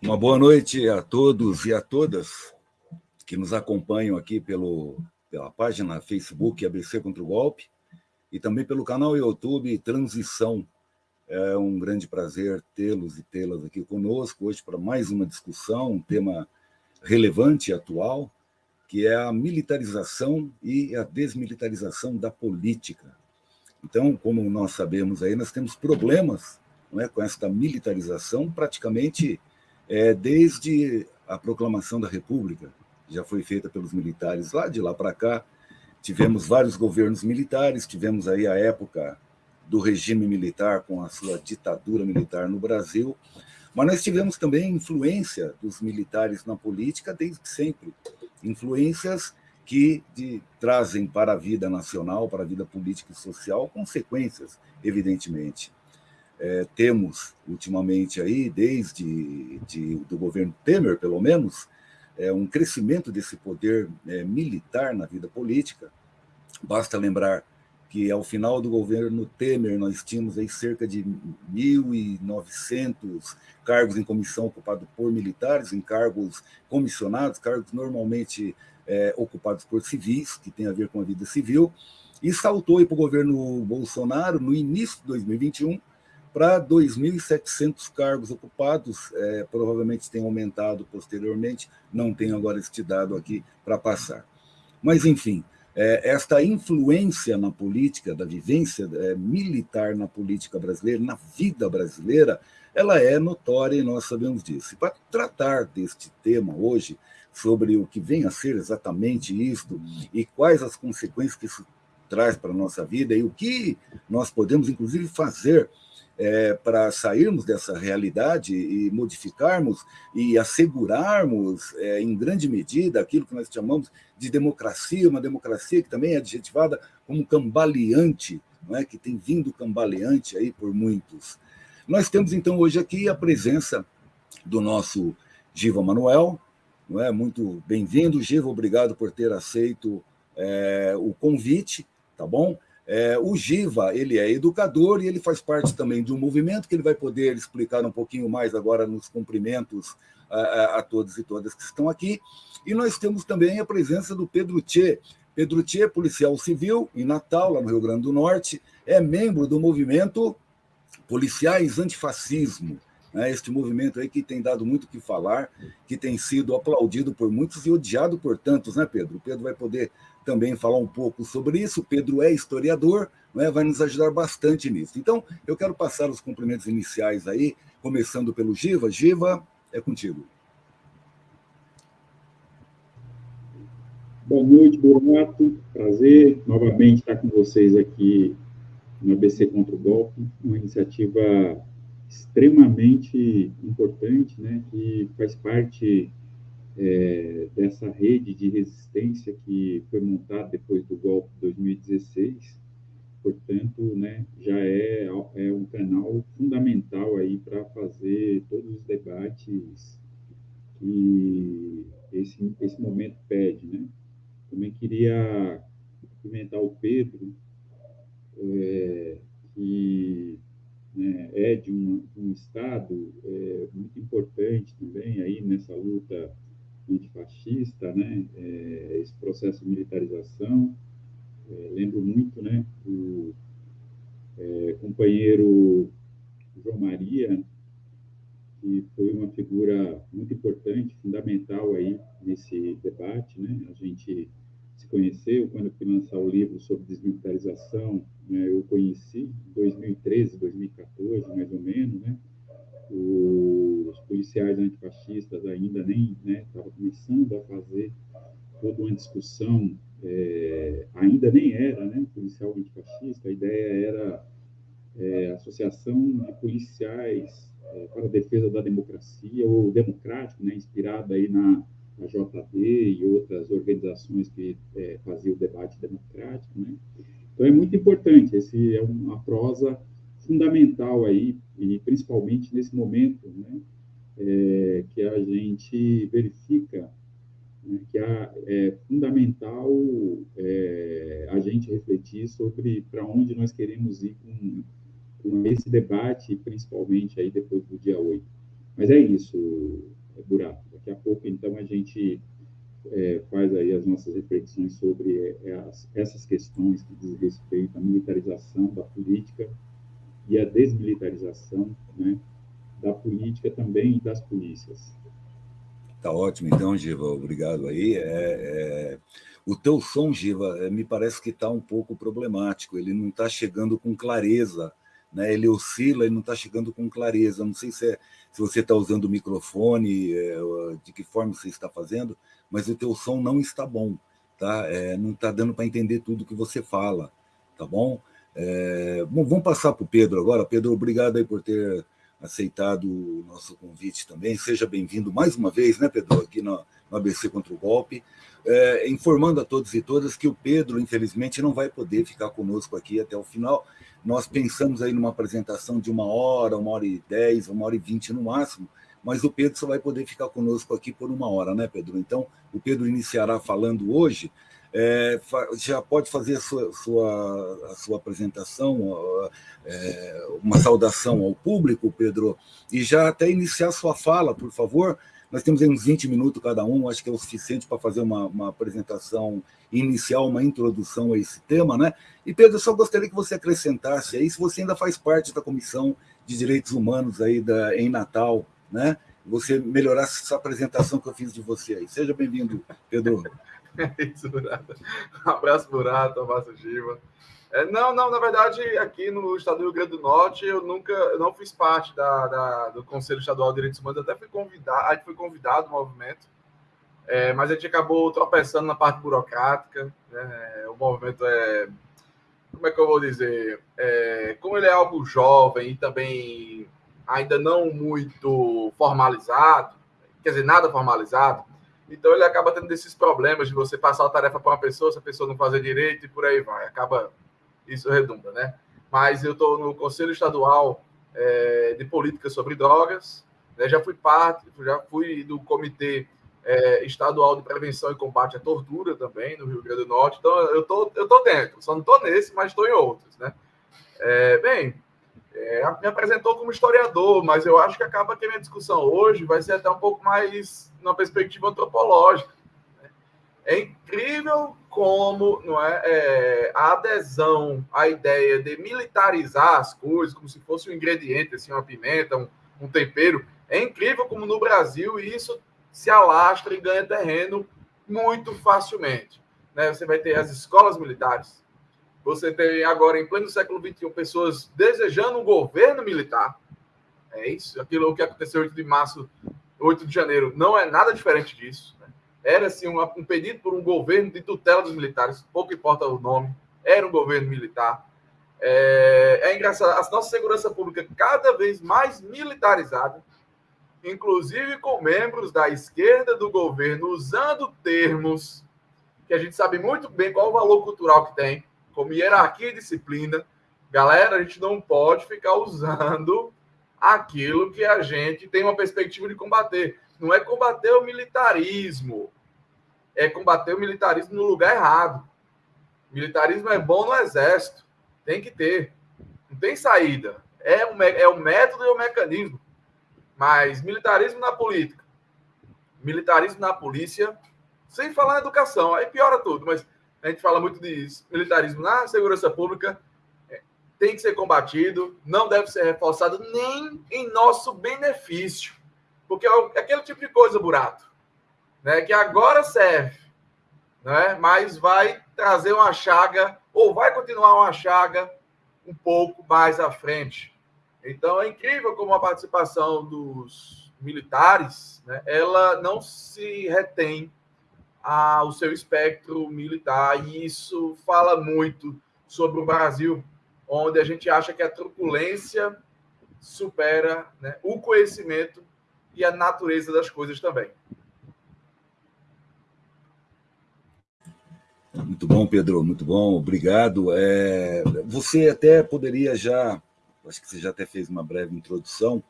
Uma boa noite a todos e a todas que nos acompanham aqui pelo, pela página Facebook ABC contra o Golpe e também pelo canal YouTube Transição. É um grande prazer tê-los e tê-las aqui conosco hoje para mais uma discussão, um tema relevante e atual, que é a militarização e a desmilitarização da política. Então, como nós sabemos aí, nós temos problemas não é, com esta militarização praticamente é, desde a proclamação da República, já foi feita pelos militares lá de lá para cá. Tivemos vários governos militares, tivemos aí a época do regime militar com a sua ditadura militar no Brasil, mas nós tivemos também influência dos militares na política desde sempre, influências que de, trazem para a vida nacional, para a vida política e social, consequências, evidentemente. É, temos, ultimamente, aí, desde de, do governo Temer, pelo menos, é, um crescimento desse poder é, militar na vida política. Basta lembrar que, ao final do governo Temer, nós tínhamos aí cerca de 1.900 cargos em comissão ocupados por militares, em cargos comissionados, cargos normalmente é, ocupados por civis, que tem a ver com a vida civil, e saltou para o governo Bolsonaro, no início de 2021, para 2.700 cargos ocupados, é, provavelmente tem aumentado posteriormente, não tenho agora este dado aqui para passar. Mas, enfim, é, esta influência na política, da vivência é, militar na política brasileira, na vida brasileira, ela é notória e nós sabemos disso. E para tratar deste tema hoje, sobre o que vem a ser exatamente isto e quais as consequências que isso traz para a nossa vida e o que nós podemos, inclusive, fazer é, para sairmos dessa realidade e modificarmos e assegurarmos, é, em grande medida, aquilo que nós chamamos de democracia, uma democracia que também é adjetivada como cambaleante, não é? que tem vindo cambaleante aí por muitos. Nós temos, então, hoje aqui a presença do nosso Giva Manuel, não é? muito bem-vindo, Giva, obrigado por ter aceito é, o convite, tá bom? É, o Giva, ele é educador e ele faz parte também de um movimento que ele vai poder explicar um pouquinho mais agora nos cumprimentos a, a, a todos e todas que estão aqui. E nós temos também a presença do Pedro Tchê. Pedro Tchê, policial civil em Natal, lá no Rio Grande do Norte, é membro do movimento Policiais Antifascismo, né? este movimento aí que tem dado muito o que falar, que tem sido aplaudido por muitos e odiado por tantos, né, Pedro? O Pedro vai poder também falar um pouco sobre isso. O Pedro é historiador, é? vai nos ajudar bastante nisso. Então, eu quero passar os cumprimentos iniciais aí, começando pelo Giva. Giva, é contigo. Boa noite, Bonato. Prazer novamente estar com vocês aqui no ABC contra o Golpe, uma iniciativa extremamente importante, né, que faz parte é, dessa rede de resistência que foi montada depois do golpe de 2016. Portanto, né, já é, é um canal fundamental aí para fazer todos os debates que esse, esse momento pede. Né? Também queria cumprimentar o Pedro, é, que né, é de um, um estado é, muito importante também aí nessa luta antifascista, né, é, esse processo de militarização. É, lembro muito né, do é, companheiro João Maria, que foi uma figura muito importante, fundamental aí nesse debate. Né? A gente se conheceu quando eu fui lançar o livro sobre desmilitarização, né? eu conheci em 2013, 2014, mais ou menos, né? Os policiais antifascistas ainda nem estavam né, começando a fazer toda uma discussão, é, ainda nem era né, policial antifascista, a ideia era é, associação de policiais é, para a defesa da democracia, ou democrático, né, inspirada aí na, na JD e outras organizações que é, faziam o debate democrático. Né? Então, é muito importante, esse é uma prosa fundamental aí, e principalmente nesse momento, né, é, que a gente verifica né, que é fundamental é, a gente refletir sobre para onde nós queremos ir com, com esse debate, principalmente aí depois do dia 8. Mas é isso, é Buraco. Daqui a pouco, então, a gente é, faz aí as nossas reflexões sobre é, as, essas questões que diz respeito à militarização da política e a desmilitarização né, da política também e das polícias. Tá ótimo, então, Giva, obrigado aí. É, é... O teu som, Giva, é, me parece que está um pouco problemático, ele não está chegando com clareza, né? ele oscila e não está chegando com clareza. Não sei se, é, se você está usando o microfone, é, de que forma você está fazendo, mas o teu som não está bom, tá? É, não está dando para entender tudo que você fala, tá bom? É, bom, vamos passar para o Pedro agora. Pedro, obrigado aí por ter aceitado o nosso convite também. Seja bem-vindo mais uma vez, né, Pedro, aqui no, no ABC contra o Golpe. É, informando a todos e todas que o Pedro, infelizmente, não vai poder ficar conosco aqui até o final. Nós pensamos aí numa apresentação de uma hora, uma hora e dez, uma hora e vinte no máximo, mas o Pedro só vai poder ficar conosco aqui por uma hora, né, Pedro? Então, o Pedro iniciará falando hoje é, já pode fazer a sua, sua, a sua apresentação, é, uma saudação ao público, Pedro, e já até iniciar sua fala, por favor. Nós temos aí uns 20 minutos cada um, acho que é o suficiente para fazer uma, uma apresentação inicial, uma introdução a esse tema, né? E, Pedro, só gostaria que você acrescentasse aí, se você ainda faz parte da Comissão de Direitos Humanos aí da, em Natal, né? Você melhorasse essa apresentação que eu fiz de você aí. Seja bem-vindo, Pedro. Isso, Um abraço, Burato, um abraço, Giva. É, não, não, na verdade, aqui no estado do Rio Grande do Norte, eu nunca, eu não fiz parte da, da, do Conselho Estadual de Direitos Humanos, até fui convidado, a gente foi convidado no movimento, é, mas a gente acabou tropeçando na parte burocrática, né? o movimento é, como é que eu vou dizer, é, como ele é algo jovem e também ainda não muito formalizado, quer dizer, nada formalizado, então ele acaba tendo esses problemas de você passar a tarefa para uma pessoa, se a pessoa não fazer direito e por aí vai. Acaba isso redunda, né? Mas eu estou no Conselho Estadual é, de Política sobre Drogas, né? já fui parte, já fui do Comitê é, Estadual de Prevenção e Combate à Tortura também no Rio Grande do Norte. Então eu tô, eu tô dentro, só não estou nesse, mas estou em outros, né? É, bem, me apresentou como historiador, mas eu acho que acaba que a minha discussão hoje vai ser até um pouco mais numa perspectiva antropológica. Né? É incrível como não é, é, a adesão à ideia de militarizar as coisas, como se fosse um ingrediente, assim, uma pimenta, um, um tempero. É incrível como no Brasil isso se alastra e ganha terreno muito facilmente. Né? Você vai ter as escolas militares, você tem agora, em pleno século XXI, pessoas desejando um governo militar. É isso, aquilo que aconteceu 8 de março, 8 de janeiro, não é nada diferente disso. Né? Era assim, um, um pedido por um governo de tutela dos militares, pouco importa o nome, era um governo militar. É, é engraçado, a nossa segurança pública cada vez mais militarizada, inclusive com membros da esquerda do governo usando termos que a gente sabe muito bem qual o valor cultural que tem como hierarquia e disciplina, galera, a gente não pode ficar usando aquilo que a gente tem uma perspectiva de combater. Não é combater o militarismo, é combater o militarismo no lugar errado. militarismo é bom no exército, tem que ter, não tem saída. É o, é o método e o mecanismo. Mas militarismo na política, militarismo na polícia, sem falar na educação, aí piora tudo, mas a gente fala muito de militarismo na segurança pública, tem que ser combatido, não deve ser reforçado nem em nosso benefício, porque é aquele tipo de coisa, burato, né, que agora serve, né, mas vai trazer uma chaga, ou vai continuar uma chaga um pouco mais à frente. Então é incrível como a participação dos militares, né, ela não se retém ao seu espectro militar, e isso fala muito sobre o Brasil, onde a gente acha que a truculência supera né, o conhecimento e a natureza das coisas também. Muito bom, Pedro, muito bom, obrigado. É, você até poderia já, acho que você já até fez uma breve introdução,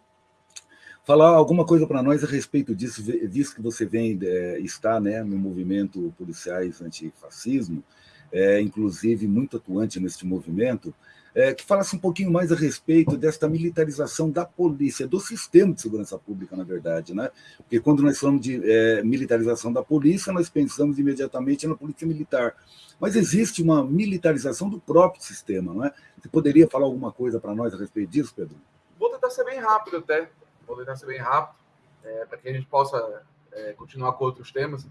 falar alguma coisa para nós a respeito disso, visto que você vem é, está né, no movimento policiais antifascismo, é, inclusive muito atuante neste movimento. É, que falasse um pouquinho mais a respeito desta militarização da polícia, do sistema de segurança pública, na verdade. Né? Porque quando nós falamos de é, militarização da polícia, nós pensamos imediatamente na polícia militar. Mas existe uma militarização do próprio sistema. Não é? Você poderia falar alguma coisa para nós a respeito disso, Pedro? Vou tentar ser bem rápido até. Vou tentar ser bem rápido, é, para que a gente possa é, continuar com outros temas.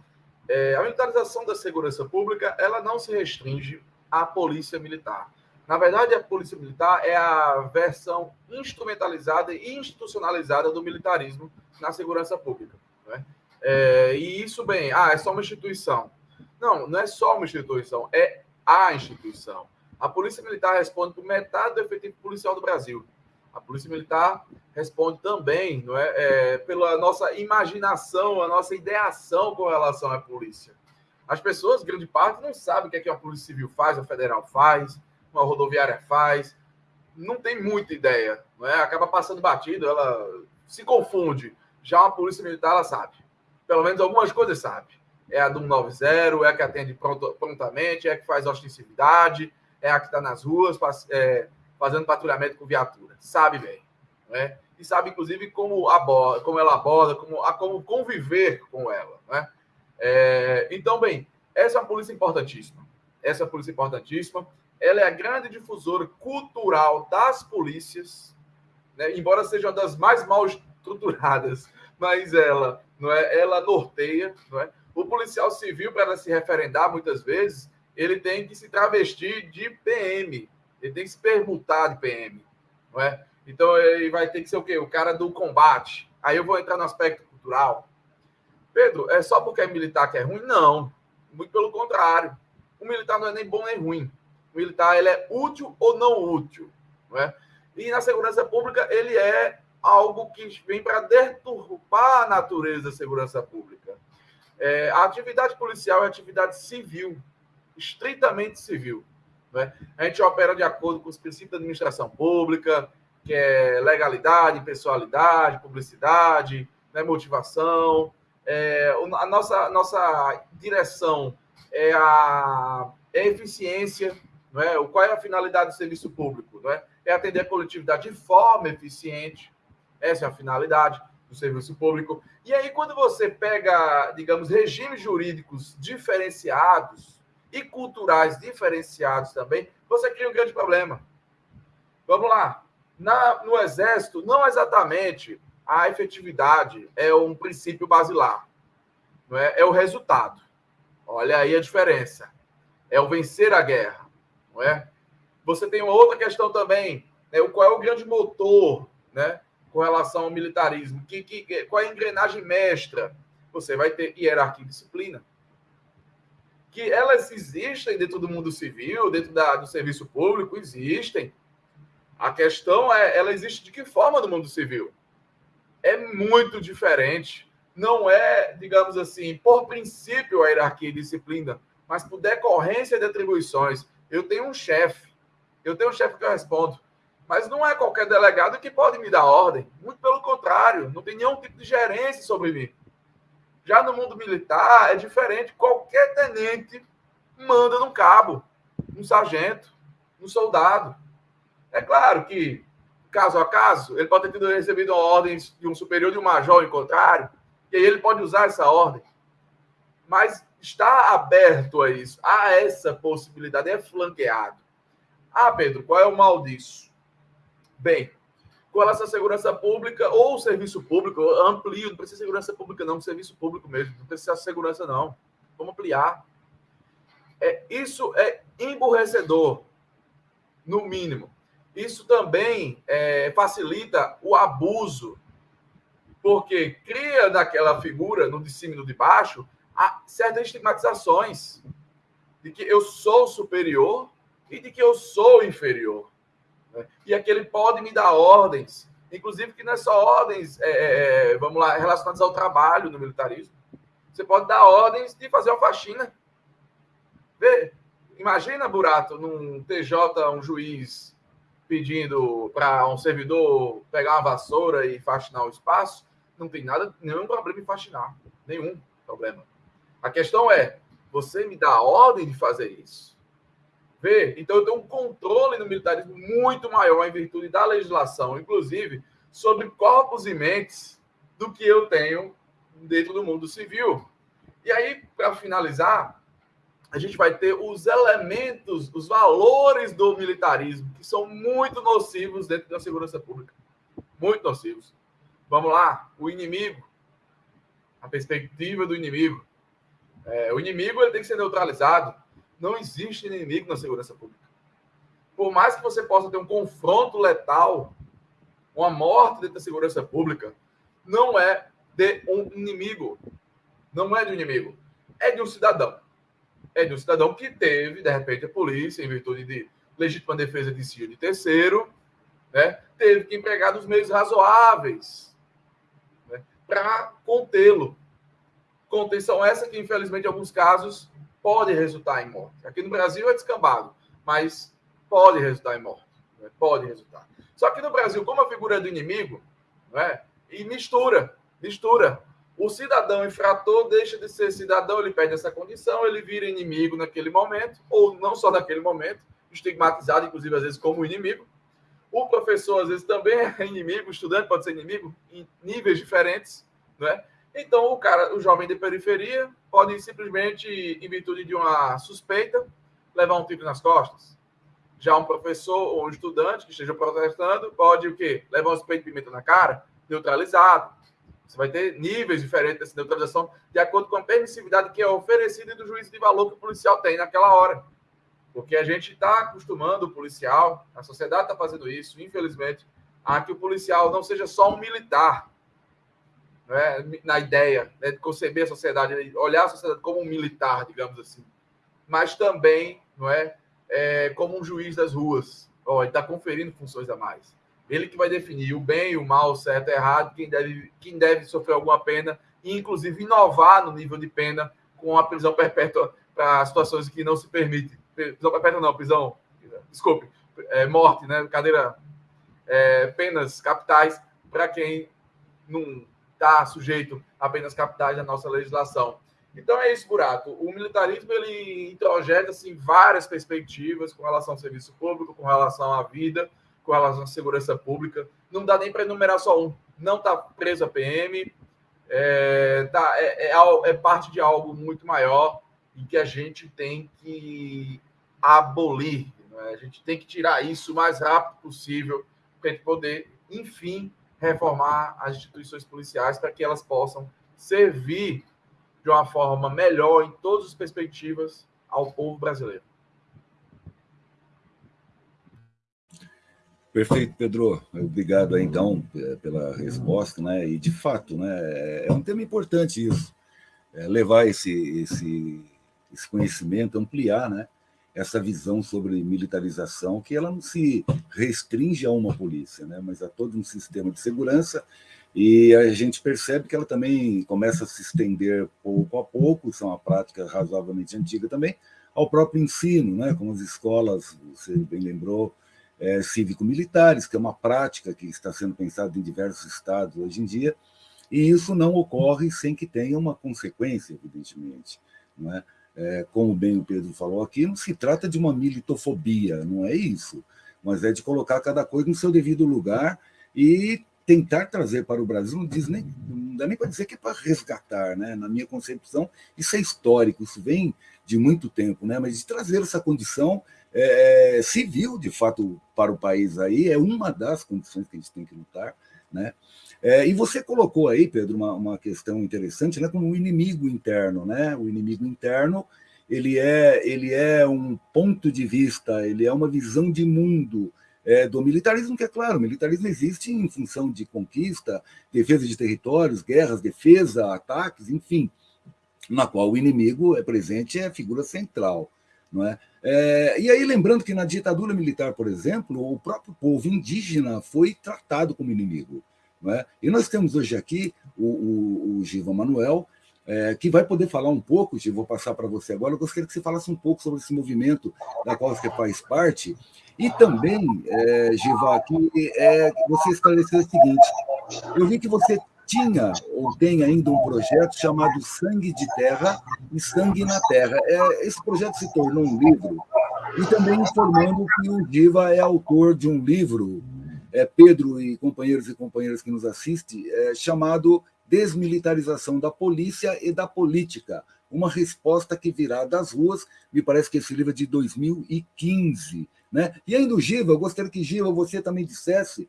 É, a militarização da segurança pública ela não se restringe à polícia militar. Na verdade, a polícia militar é a versão instrumentalizada e institucionalizada do militarismo na segurança pública. Né? É, e isso, bem, ah, é só uma instituição. Não, não é só uma instituição, é a instituição. A polícia militar responde por metade do efetivo policial do Brasil. A polícia militar responde também não é, é, pela nossa imaginação, a nossa ideação com relação à polícia. As pessoas, grande parte, não sabem o que, é que a Polícia Civil faz, a Federal faz, uma rodoviária faz. Não tem muita ideia. Não é? Acaba passando batido, ela se confunde. Já uma Polícia Militar, ela sabe. Pelo menos algumas coisas sabe. É a do 190, é a que atende prontamente, é a que faz ostensividade, é a que está nas ruas é, fazendo patrulhamento com viatura. Sabe bem. Né? E sabe, inclusive, como, aborda, como ela aborda, como, a, como conviver com ela. Né? É, então, bem, essa é uma polícia importantíssima. Essa é uma polícia importantíssima. Ela é a grande difusora cultural das polícias, né? embora seja uma das mais mal estruturadas, mas ela, não é, ela norteia. Não é? O policial civil, para se referendar, muitas vezes, ele tem que se travestir de PM, ele tem que se permutar de PM, não é? Então ele vai ter que ser o quê? O cara do combate. Aí eu vou entrar no aspecto cultural. Pedro, é só porque é militar que é ruim? Não. Muito pelo contrário. O militar não é nem bom nem ruim. Militar ele é útil ou não útil. Não é? E na segurança pública ele é algo que vem para deturpar a natureza da segurança pública. É, a atividade policial é atividade civil, estritamente civil. Né? A gente opera de acordo com os princípios da administração pública, que é legalidade, pessoalidade, publicidade, né, motivação. É, a nossa, nossa direção é a, é a eficiência, não é? qual é a finalidade do serviço público? Não é? é atender a coletividade de forma eficiente, essa é a finalidade do serviço público. E aí, quando você pega, digamos, regimes jurídicos diferenciados e culturais diferenciados também, você cria um grande problema. Vamos lá. Na, no Exército, não exatamente a efetividade é um princípio basilar, não é? é o resultado. Olha aí a diferença. É o vencer a guerra, não é? Você tem uma outra questão também, né? qual é o grande motor, né? Com relação ao militarismo, que, que, qual é a engrenagem mestra? Você vai ter hierarquia e disciplina. Que elas existem dentro do mundo civil, dentro da, do serviço público, existem a questão é, ela existe de que forma no mundo civil? É muito diferente. Não é, digamos assim, por princípio a hierarquia e disciplina, mas por decorrência de atribuições. Eu tenho um chefe, eu tenho um chefe que eu respondo, mas não é qualquer delegado que pode me dar ordem. Muito pelo contrário, não tem nenhum tipo de gerência sobre mim. Já no mundo militar é diferente. Qualquer tenente manda num cabo, num sargento, num soldado. É claro que, caso a caso, ele pode ter tido recebido ordem de um superior de um major em contrário, e aí ele pode usar essa ordem. Mas está aberto a isso, a essa possibilidade, é flanqueado. Ah, Pedro, qual é o mal disso? Bem, com relação à segurança pública ou serviço público, amplio, não precisa segurança pública, não, serviço público mesmo, não precisa segurança, não. Vamos ampliar. É, isso é emburrecedor, no mínimo. Isso também é, facilita o abuso, porque cria naquela figura, no de de baixo, certas estigmatizações de que eu sou superior e de que eu sou inferior. Né? E aquele pode me dar ordens, inclusive que não é só ordens, é, é, é, vamos lá, relacionadas ao trabalho no militarismo. Você pode dar ordens de fazer uma faxina. Vê, imagina, Burato, num TJ, um juiz pedindo para um servidor pegar uma vassoura e faxinar o espaço, não tem nada, nenhum problema em faxinar. Nenhum problema. A questão é, você me dá a ordem de fazer isso. Vê? Então eu tenho um controle no militarismo muito maior em virtude da legislação, inclusive sobre corpos e mentes do que eu tenho dentro do mundo civil. E aí, para finalizar, a gente vai ter os elementos, os valores do militarismo, que são muito nocivos dentro da segurança pública. Muito nocivos. Vamos lá, o inimigo, a perspectiva do inimigo. É, o inimigo ele tem que ser neutralizado. Não existe inimigo na segurança pública. Por mais que você possa ter um confronto letal, uma morte dentro da segurança pública, não é de um inimigo. Não é de um inimigo. É de um cidadão. É de um cidadão que teve, de repente, a polícia, em virtude de legítima defesa de si de terceiro, né, teve que empregar os meios razoáveis né, para contê-lo. Contenção essa que, infelizmente, em alguns casos, pode resultar em morte. Aqui no Brasil é descambado, mas pode resultar em morte. Né, pode resultar. Só que no Brasil, como a figura é do inimigo, né, e mistura mistura. O cidadão infrator deixa de ser cidadão, ele perde essa condição, ele vira inimigo naquele momento, ou não só naquele momento, estigmatizado, inclusive, às vezes, como inimigo. O professor, às vezes, também é inimigo, o estudante pode ser inimigo em níveis diferentes, né? Então, o cara, o jovem de periferia, pode simplesmente, em virtude de uma suspeita, levar um tiro nas costas. Já um professor ou um estudante que esteja protestando pode o quê? Levar um suspeito de pimenta na cara, neutralizado. Você vai ter níveis diferentes dessa neutralização de acordo com a permissividade que é oferecida e do juízo de valor que o policial tem naquela hora. Porque a gente está acostumando o policial, a sociedade está fazendo isso, infelizmente, a que o policial não seja só um militar, né? na ideia né, de conceber a sociedade, olhar a sociedade como um militar, digamos assim, mas também não é, é como um juiz das ruas. Ele está conferindo funções a mais. Ele que vai definir o bem, o mal, o certo, o errado, quem deve, quem deve sofrer alguma pena, e inclusive inovar no nível de pena com a prisão perpétua para situações que não se permite. Prisão perpétua não, prisão, desculpe, é, morte, né? Cadeira, é, penas capitais para quem não está sujeito a penas capitais da nossa legislação. Então é isso, Buraco. O militarismo ele introjeta assim, várias perspectivas com relação ao serviço público, com relação à vida, com relação à segurança pública. Não dá nem para enumerar só um. Não está preso a PM, é, tá, é, é, é, parte de algo muito maior e que a gente tem que abolir. Né? A gente tem que tirar isso o mais rápido possível para a gente poder, enfim, reformar as instituições policiais para que elas possam servir de uma forma melhor em todas as perspectivas ao povo brasileiro. Perfeito, Pedro. Obrigado então pela resposta, né? E de fato, né, é um tema importante isso, é levar esse, esse, esse conhecimento, ampliar, né? Essa visão sobre militarização, que ela não se restringe a uma polícia, né? Mas a todo um sistema de segurança. E a gente percebe que ela também começa a se estender pouco a pouco, isso é uma prática razoavelmente antiga também, ao próprio ensino, né? Como as escolas, você bem lembrou, é, cívico-militares, que é uma prática que está sendo pensada em diversos estados hoje em dia, e isso não ocorre sem que tenha uma consequência, evidentemente. Não é? É, como bem o Pedro falou aqui, não se trata de uma militofobia, não é isso, mas é de colocar cada coisa no seu devido lugar e tentar trazer para o Brasil, não, diz nem, não dá nem para dizer que é para resgatar, né? na minha concepção, isso é histórico, isso vem de muito tempo, né? mas de trazer essa condição é, civil, de fato, para o país aí, é uma das condições que a gente tem que lutar. Né? É, e você colocou aí, Pedro, uma, uma questão interessante, né, como o inimigo interno. Né? O inimigo interno ele é, ele é um ponto de vista, ele é uma visão de mundo é, do militarismo, que é claro, o militarismo existe em função de conquista, defesa de territórios, guerras, defesa, ataques, enfim, na qual o inimigo é presente, é a figura central. Não é? É, e aí, lembrando que na ditadura militar, por exemplo, o próprio povo indígena foi tratado como inimigo. É? E nós temos hoje aqui o, o, o Giva Manuel, é, que vai poder falar um pouco, Giva, vou passar para você agora, eu gostaria que você falasse um pouco sobre esse movimento da qual você faz parte, e também, é, Giva, que é, você esclareceu o seguinte, eu vi que você tinha ou tem ainda um projeto chamado Sangue de Terra e Sangue na Terra. É, esse projeto se tornou um livro E também informando que o Diva é autor de um livro, é, Pedro e companheiros e companheiras que nos assistem, é, chamado Desmilitarização da Polícia e da Política, uma resposta que virá das ruas, me parece que esse livro é de 2015. Né? E ainda o Giva, eu gostaria que, Giva, você também dissesse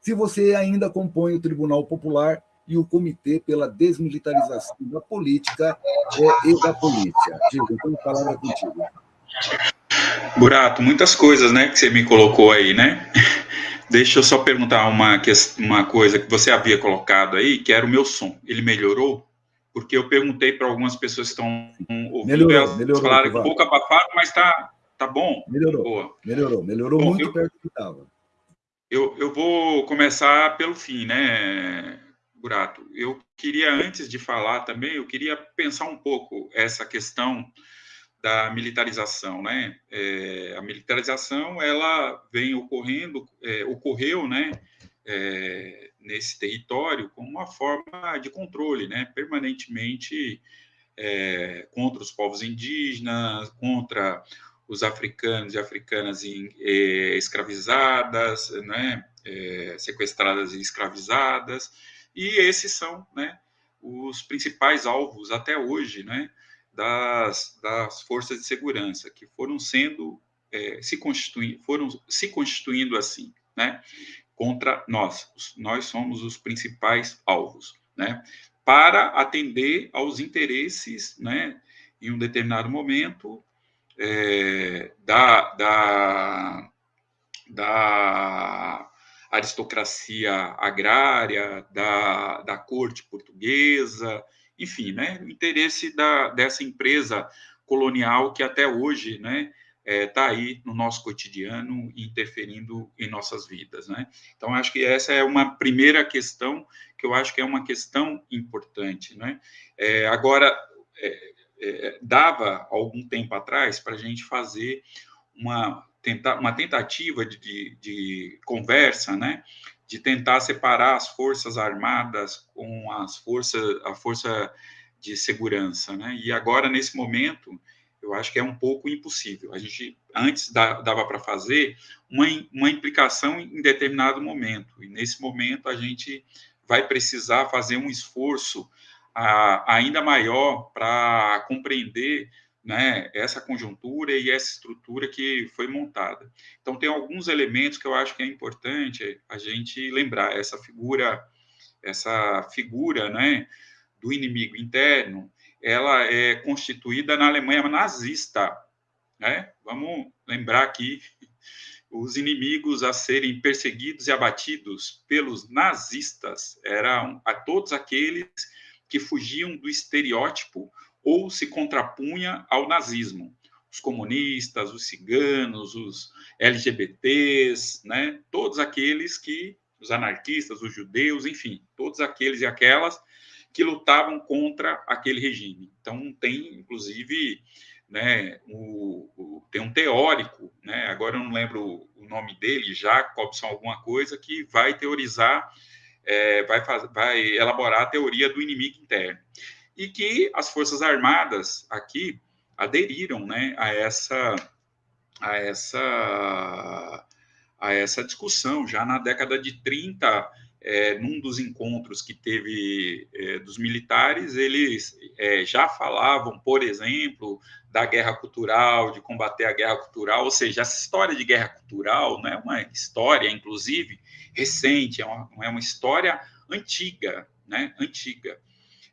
se você ainda compõe o Tribunal Popular e o Comitê pela Desmilitarização da Política é, e da Polícia. Giva, então a palavra contigo. Burato, muitas coisas né, que você me colocou aí, né? Deixa eu só perguntar uma, uma coisa que você havia colocado aí, que era o meu som. Ele melhorou? Porque eu perguntei para algumas pessoas que estão ouvindo, melhorou, elas melhorou, falaram com boca abafada, mas está tá bom? Melhorou, Boa. melhorou, melhorou bom, muito eu, perto do que estava. Eu, eu vou começar pelo fim, né, Burato? Eu queria, antes de falar também, eu queria pensar um pouco essa questão da militarização, né? É, a militarização ela vem ocorrendo, é, ocorreu, né? É, nesse território como uma forma de controle, né? Permanentemente é, contra os povos indígenas, contra os africanos e africanas em, é, escravizadas, né? É, sequestradas e escravizadas, e esses são, né? Os principais alvos até hoje, né? das, das forças de segurança, que foram sendo, é, se constituindo, foram se constituindo assim, né, contra nós. Nós somos os principais alvos, né, para atender aos interesses, né, em um determinado momento, é, da, da, da aristocracia agrária, da, da corte portuguesa, enfim, né, o interesse da, dessa empresa colonial que até hoje, né, está é, tá aí no nosso cotidiano, interferindo em nossas vidas, né? Então, acho que essa é uma primeira questão que eu acho que é uma questão importante, né? É, agora, é, é dava algum tempo atrás para a gente fazer uma, tenta, uma tentativa de, de, de conversa, né? de tentar separar as forças armadas com as forças a força de segurança, né? E agora nesse momento eu acho que é um pouco impossível. A gente antes dava para fazer uma, uma implicação em determinado momento e nesse momento a gente vai precisar fazer um esforço a, ainda maior para compreender né, essa conjuntura e essa estrutura que foi montada. Então, tem alguns elementos que eu acho que é importante a gente lembrar. Essa figura, essa figura né, do inimigo interno, ela é constituída na Alemanha nazista. Né? Vamos lembrar aqui os inimigos a serem perseguidos e abatidos pelos nazistas eram a todos aqueles que fugiam do estereótipo ou se contrapunha ao nazismo. Os comunistas, os ciganos, os LGBTs, né? todos aqueles que, os anarquistas, os judeus, enfim, todos aqueles e aquelas que lutavam contra aquele regime. Então, tem, inclusive, né, o, o, tem um teórico, né, agora eu não lembro o nome dele, Jacobson, alguma coisa, que vai teorizar, é, vai, faz, vai elaborar a teoria do inimigo interno e que as Forças Armadas aqui aderiram né, a, essa, a, essa, a essa discussão. Já na década de 30, é, num dos encontros que teve é, dos militares, eles é, já falavam, por exemplo, da guerra cultural, de combater a guerra cultural, ou seja, essa história de guerra cultural não é uma história, inclusive, recente, é uma, é uma história antiga, né, antiga.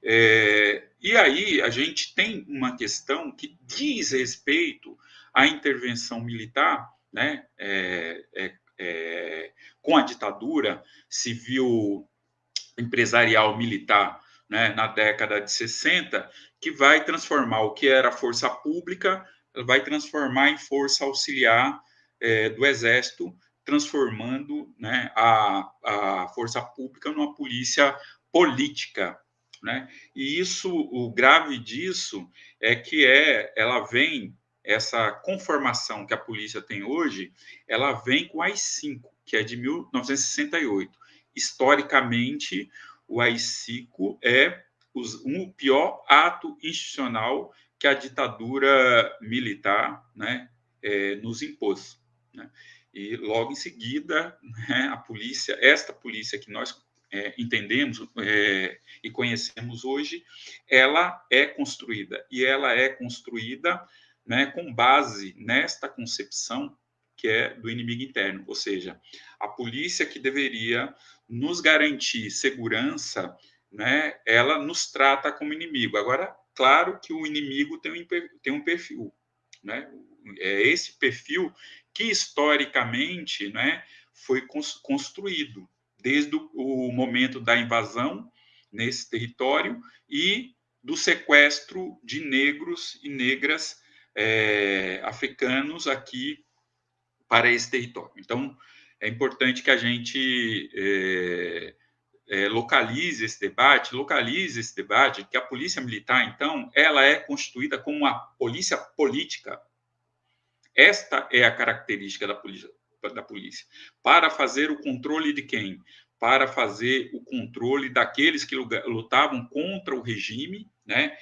É, e aí a gente tem uma questão que diz respeito à intervenção militar, né, é, é, é, com a ditadura civil empresarial militar né, na década de 60, que vai transformar o que era força pública, vai transformar em força auxiliar é, do Exército, transformando né, a, a força pública numa polícia política, né? E isso, o grave disso é que é, ela vem, essa conformação que a polícia tem hoje, ela vem com o AI-5, que é de 1968. Historicamente, o AI-5 é um pior ato institucional que a ditadura militar, né, é, nos impôs. Né? E logo em seguida, né, a polícia, esta polícia que nós é, entendemos é, e conhecemos hoje, ela é construída e ela é construída né, com base nesta concepção que é do inimigo interno, ou seja, a polícia que deveria nos garantir segurança, né, ela nos trata como inimigo. Agora, claro que o inimigo tem um, tem um perfil, né? É esse perfil que historicamente, né, foi construído desde o momento da invasão nesse território e do sequestro de negros e negras é, africanos aqui para esse território. Então, é importante que a gente é, é, localize esse debate, localize esse debate, que a polícia militar, então, ela é constituída como uma polícia política. Esta é a característica da polícia, da polícia. Para fazer o controle de quem? Para fazer o controle daqueles que lutavam contra o regime, né?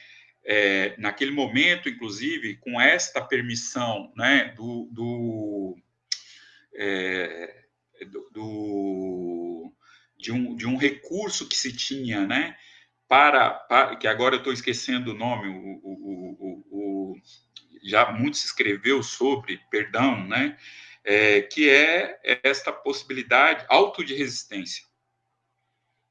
É, naquele momento, inclusive, com esta permissão né, do, do é, do, de, um, de um recurso que se tinha, né, para, para que agora eu estou esquecendo o nome, o, o, o, o, já muito se escreveu sobre, perdão, né, é, que é esta possibilidade auto de resistência,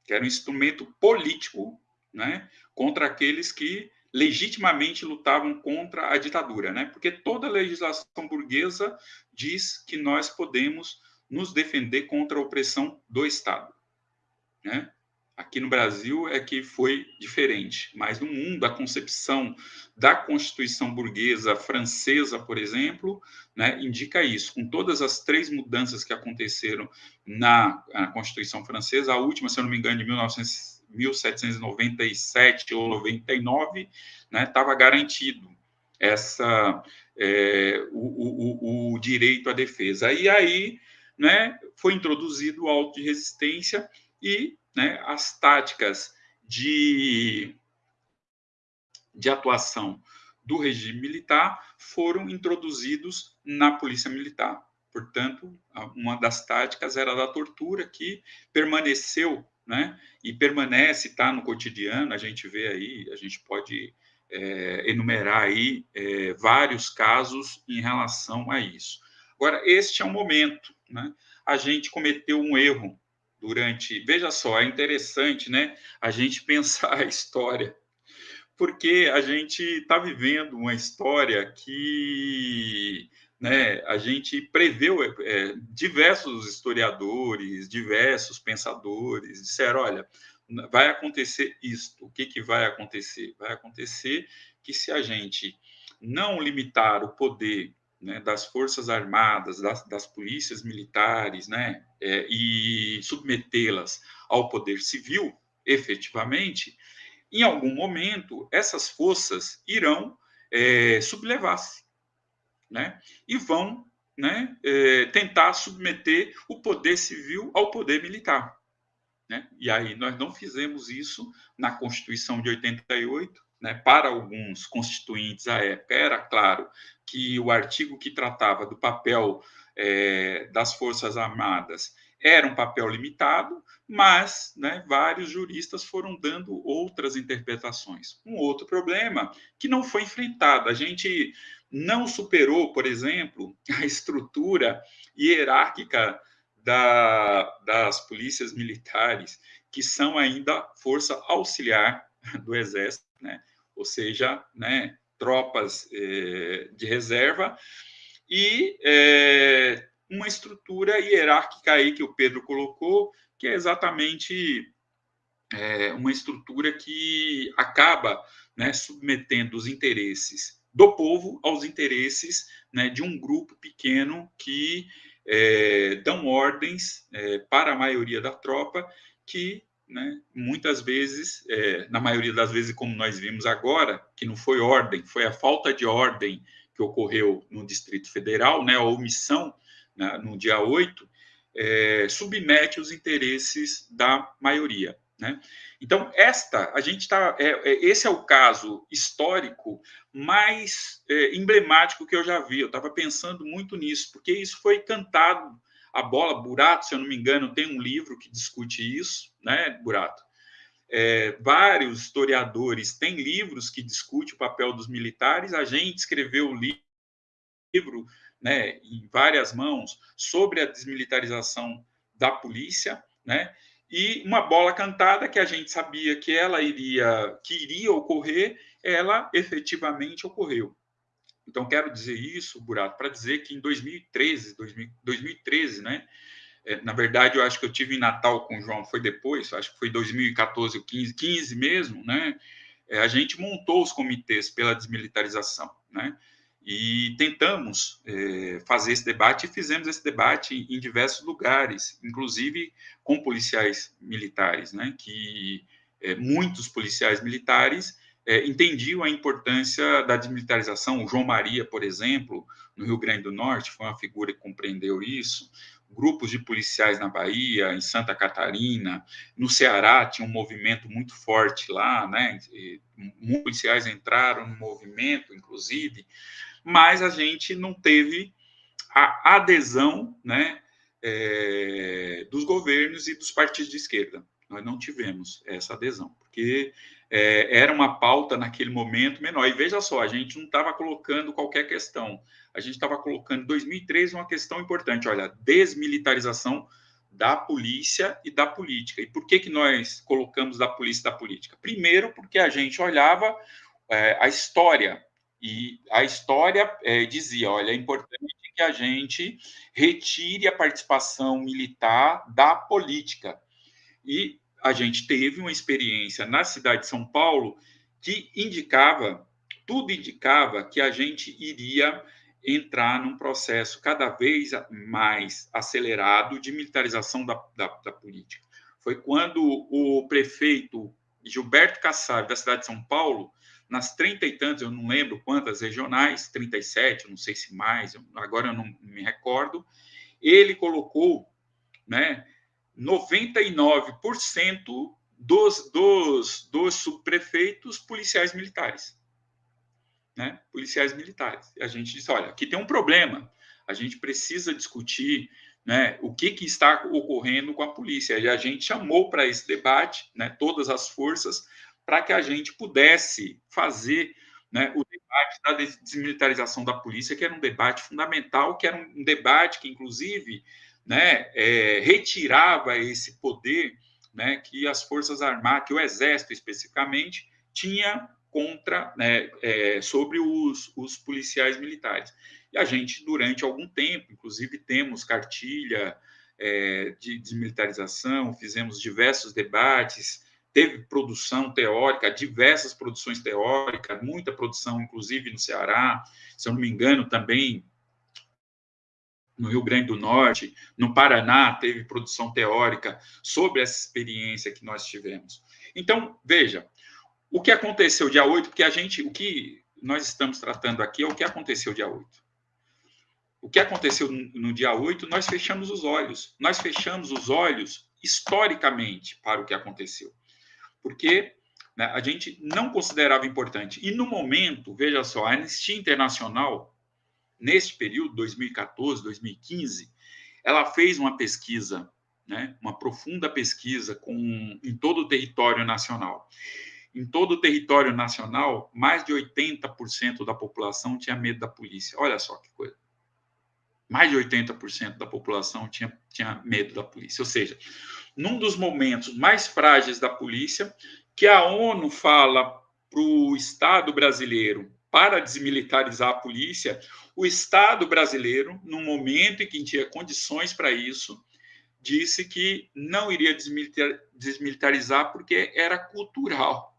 que era um instrumento político, né, contra aqueles que legitimamente lutavam contra a ditadura, né? Porque toda legislação burguesa diz que nós podemos nos defender contra a opressão do Estado, né? Aqui no Brasil é que foi diferente, mas no mundo a concepção da Constituição burguesa francesa, por exemplo, né, indica isso. Com todas as três mudanças que aconteceram na Constituição francesa, a última, se eu não me engano, de 1900 1797 ou 99, estava né, garantido essa é, o, o, o, direito à defesa. E aí né, foi introduzido o auto de resistência e né, as táticas de, de atuação do regime militar foram introduzidos na polícia militar. Portanto, uma das táticas era da tortura, que permaneceu né? E permanece, está no cotidiano, a gente vê aí, a gente pode é, enumerar aí é, vários casos em relação a isso. Agora, este é um momento, né? A gente cometeu um erro durante. Veja só, é interessante, né? A gente pensar a história, porque a gente está vivendo uma história que né, a gente preveu, é, diversos historiadores, diversos pensadores disseram, olha, vai acontecer isto. O que, que vai acontecer? Vai acontecer que se a gente não limitar o poder né, das forças armadas, das, das polícias militares, né, é, e submetê-las ao poder civil, efetivamente, em algum momento essas forças irão é, sublevar-se né? e vão né, é, tentar submeter o poder civil ao poder militar. Né? E aí nós não fizemos isso na Constituição de 88, né, para alguns constituintes à época, era claro que o artigo que tratava do papel é, das Forças Armadas era um papel limitado, mas né, vários juristas foram dando outras interpretações. Um outro problema que não foi enfrentado. A gente não superou, por exemplo, a estrutura hierárquica da, das polícias militares, que são ainda força auxiliar do Exército, né? Ou seja, né, tropas eh, de reserva, e eh, uma estrutura hierárquica aí que o Pedro colocou, que é exatamente é, uma estrutura que acaba né, submetendo os interesses do povo aos interesses né, de um grupo pequeno que dão ordens para a maioria da tropa, que né, muitas vezes, é, na maioria das vezes, como nós vimos agora, que não foi ordem, foi a falta de ordem que ocorreu no Distrito Federal, né, a omissão né, no dia 8, é, submete os interesses da maioria. Né? Então, esta, a gente está. É, é, esse é o caso histórico mais é, emblemático que eu já vi. Eu estava pensando muito nisso, porque isso foi cantado. A bola, Burato, se eu não me engano, tem um livro que discute isso, né, Burato? É, vários historiadores têm livros que discutem o papel dos militares. A gente escreveu o livro né, em várias mãos sobre a desmilitarização da polícia, né? E uma bola cantada que a gente sabia que ela iria, que iria ocorrer, ela efetivamente ocorreu. Então quero dizer isso, Burato, para dizer que em 2013, 2013, né? É, na verdade, eu acho que eu tive em Natal com o João, foi depois, acho que foi 2014 ou 15, 15 mesmo, né? É, a gente montou os comitês pela desmilitarização, né? E tentamos é, fazer esse debate e fizemos esse debate em, diversos lugares, inclusive com policiais militares, né? Que é, muitos policiais militares é, entendiam a importância da desmilitarização. O João Maria, por exemplo, no Rio Grande do Norte, foi uma figura que compreendeu isso. Grupos de policiais na Bahia, em Santa Catarina, no Ceará tinha um movimento muito forte lá, né? muitos policiais entraram no movimento, inclusive mas a gente não teve a adesão né, é, dos governos e dos partidos de esquerda. Nós não tivemos essa adesão, porque é, era uma pauta naquele momento menor. E veja só, a gente não estava colocando qualquer questão, a gente estava colocando em 2013 uma questão importante: olha, desmilitarização da polícia e da política. E por que, que nós colocamos da polícia e da política? Primeiro, porque a gente olhava é, a história e a história é, dizia: olha, é importante que a gente retire a participação militar da política. E a gente teve uma experiência na cidade de São Paulo que indicava, tudo indicava que a gente iria entrar num processo cada vez mais acelerado de militarização da, da, da política. Foi quando o prefeito Gilberto Kassab, da cidade de São Paulo, nas trinta e tantas, eu não lembro quantas regionais, 37, não sei se mais, agora eu não me recordo, ele colocou né, 99% dos, dos, dos subprefeitos policiais militares. Né? Policiais militares. E a gente disse: olha, aqui tem um problema, a gente precisa discutir né, o que, que está ocorrendo com a polícia. E a gente chamou para esse debate né, todas as forças para que a gente pudesse fazer né, o debate da desmilitarização da polícia, que era um debate fundamental, que era um debate que, inclusive, né, é, retirava esse poder né, que as Forças Armadas, que o Exército especificamente, tinha contra, né, é, sobre os, os policiais militares. E a gente, durante algum tempo, inclusive temos cartilha é, de desmilitarização, fizemos diversos debates, teve produção teórica, diversas produções teóricas, muita produção, inclusive no Ceará, se eu não me engano, também no Rio Grande do Norte, no Paraná, teve produção teórica sobre essa experiência que nós tivemos. Então, veja, o que aconteceu dia 8, porque a gente, o que nós estamos tratando aqui é o que aconteceu dia 8. O que aconteceu no dia 8, nós fechamos os olhos. Nós fechamos os olhos historicamente para o que aconteceu porque né, a gente não considerava importante. E no momento, veja só, a Anistia Internacional, neste período, 2014, 2015, ela fez uma pesquisa, né, uma profunda pesquisa com, em todo o território nacional. Em todo o território nacional, mais de 80% da população tinha medo da polícia. Olha só que coisa. Mais de 80% da população tinha, tinha medo da polícia. Ou seja, num dos momentos mais frágeis da polícia, que a ONU fala para o Estado brasileiro para desmilitarizar a polícia, o Estado brasileiro, no momento em que tinha condições para isso, disse que não iria desmilitarizar porque era cultural.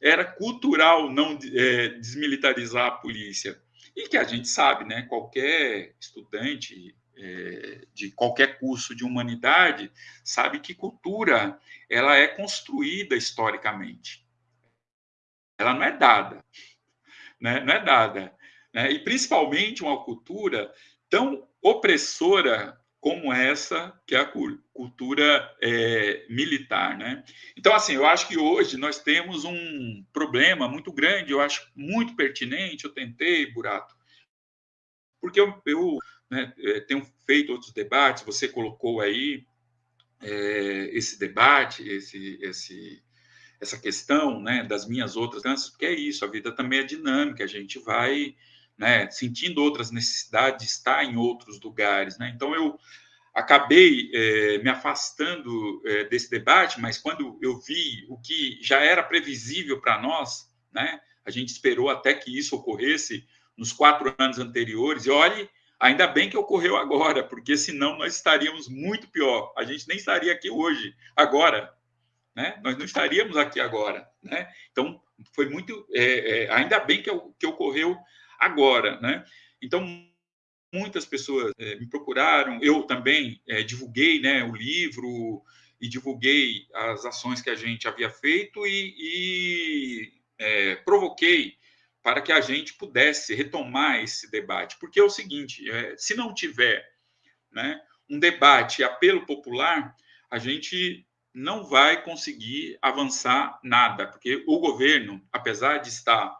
Era cultural não é, desmilitarizar a polícia. E que a gente sabe, né? Qualquer estudante é, de qualquer curso de humanidade sabe que cultura ela é construída historicamente. Ela não é dada, né? não é dada. Né? E principalmente uma cultura tão opressora como essa, que é a cultura é, militar. Né? Então, assim, eu acho que hoje nós temos um problema muito grande, eu acho muito pertinente, eu tentei, Burato, porque eu, eu né, é, tenho feito outros debates, você colocou aí é, esse debate, esse, esse, essa questão né, das minhas outras danças, porque é isso, a vida também é dinâmica, a gente vai né, sentindo outras necessidades de estar em outros lugares. Né? Então, eu acabei é, me afastando é, desse debate, mas quando eu vi o que já era previsível para nós, né, a gente esperou até que isso ocorresse nos quatro anos anteriores, e olhe, ainda bem que ocorreu agora, porque senão nós estaríamos muito pior, a gente nem estaria aqui hoje, agora, né? nós não estaríamos aqui agora. Né? Então, foi muito, é, é ainda bem que, que ocorreu agora, né? Então, muitas pessoas é, me procuraram, eu também é, divulguei né, o livro e divulguei as ações que a gente havia feito e, e é, provoquei para que a gente pudesse retomar esse debate. Porque é o seguinte, é, se não tiver né, um debate apelo popular, a gente não vai conseguir avançar nada, porque o governo, apesar de estar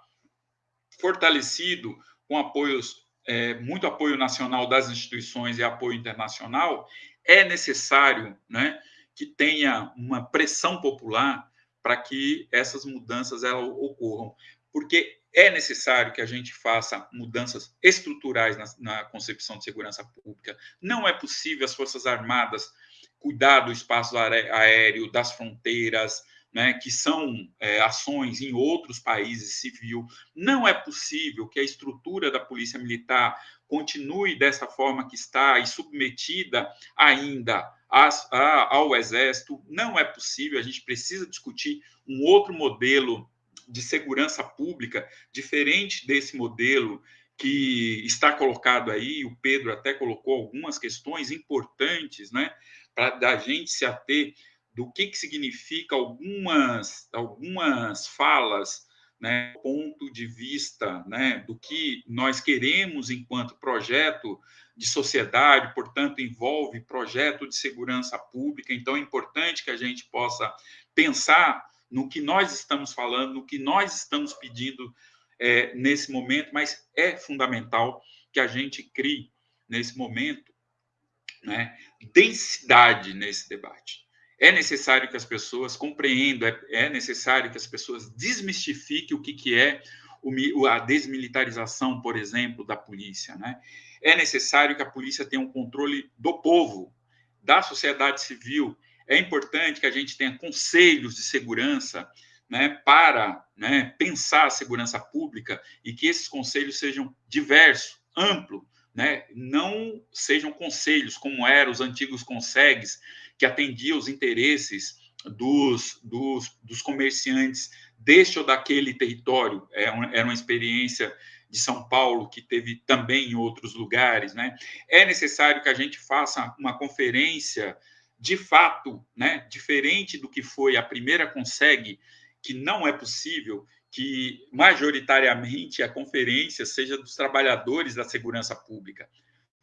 fortalecido com apoios, é, muito apoio nacional das instituições e apoio internacional, é necessário né, que tenha uma pressão popular para que essas mudanças elas ocorram. Porque é necessário que a gente faça mudanças estruturais na, na, concepção de segurança pública. Não é possível as Forças Armadas cuidar do espaço aéreo, das fronteiras, né, que são é, ações em outros países civil. Não é possível que a estrutura da Polícia Militar continue dessa forma que está e submetida ainda ao Exército. Não é possível, a gente precisa discutir um outro modelo de segurança pública, diferente desse modelo que está colocado aí, o Pedro até colocou algumas questões importantes, né, para a gente se ater do que, que significa algumas, algumas falas, né, ponto de vista né, do que nós queremos enquanto projeto de sociedade, portanto, envolve projeto de segurança pública. Então, é importante que a gente possa pensar no que nós estamos falando, no que nós estamos pedindo é, nesse momento, mas é fundamental que a gente crie, nesse momento, né, densidade nesse debate. É necessário que as pessoas compreendam, é, é necessário que as pessoas desmistifiquem o que, que é a desmilitarização, por exemplo, da polícia. Né? É necessário que a polícia tenha um controle do povo, da sociedade civil. É importante que a gente tenha conselhos de segurança né, para né, pensar a segurança pública e que esses conselhos sejam diversos, amplos, né, não sejam conselhos como eram os antigos consegues, que atendia os interesses dos, dos, dos comerciantes deste ou daquele território. É era uma experiência de São Paulo que teve também em outros lugares. Né? É necessário que a gente faça uma conferência de fato, né, diferente do que foi a primeira consegue, que não é possível que majoritariamente a conferência seja dos trabalhadores da segurança pública.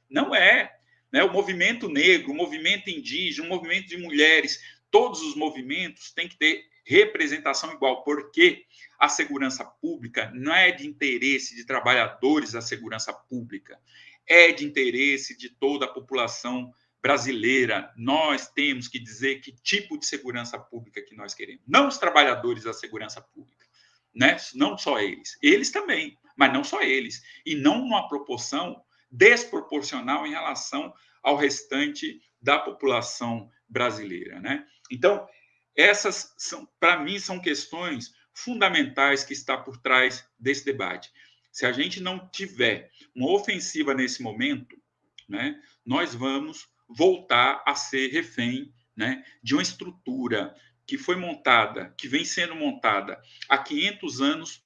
Não é né? o movimento negro, o movimento indígena, o movimento de mulheres, todos os movimentos têm que ter representação igual, porque a segurança pública não é de interesse de trabalhadores da segurança pública, é de interesse de toda a população brasileira. Nós temos que dizer que tipo de segurança pública que nós queremos, não os trabalhadores da segurança pública, né? Não só eles, eles também, mas não só eles, e não numa proporção desproporcional em relação ao restante da população brasileira, né? Então, essas são, para mim, são questões fundamentais que está por trás desse debate. Se a gente não tiver uma ofensiva nesse momento, né, nós vamos voltar a ser refém né, de uma estrutura que foi montada, que vem sendo montada há 500 anos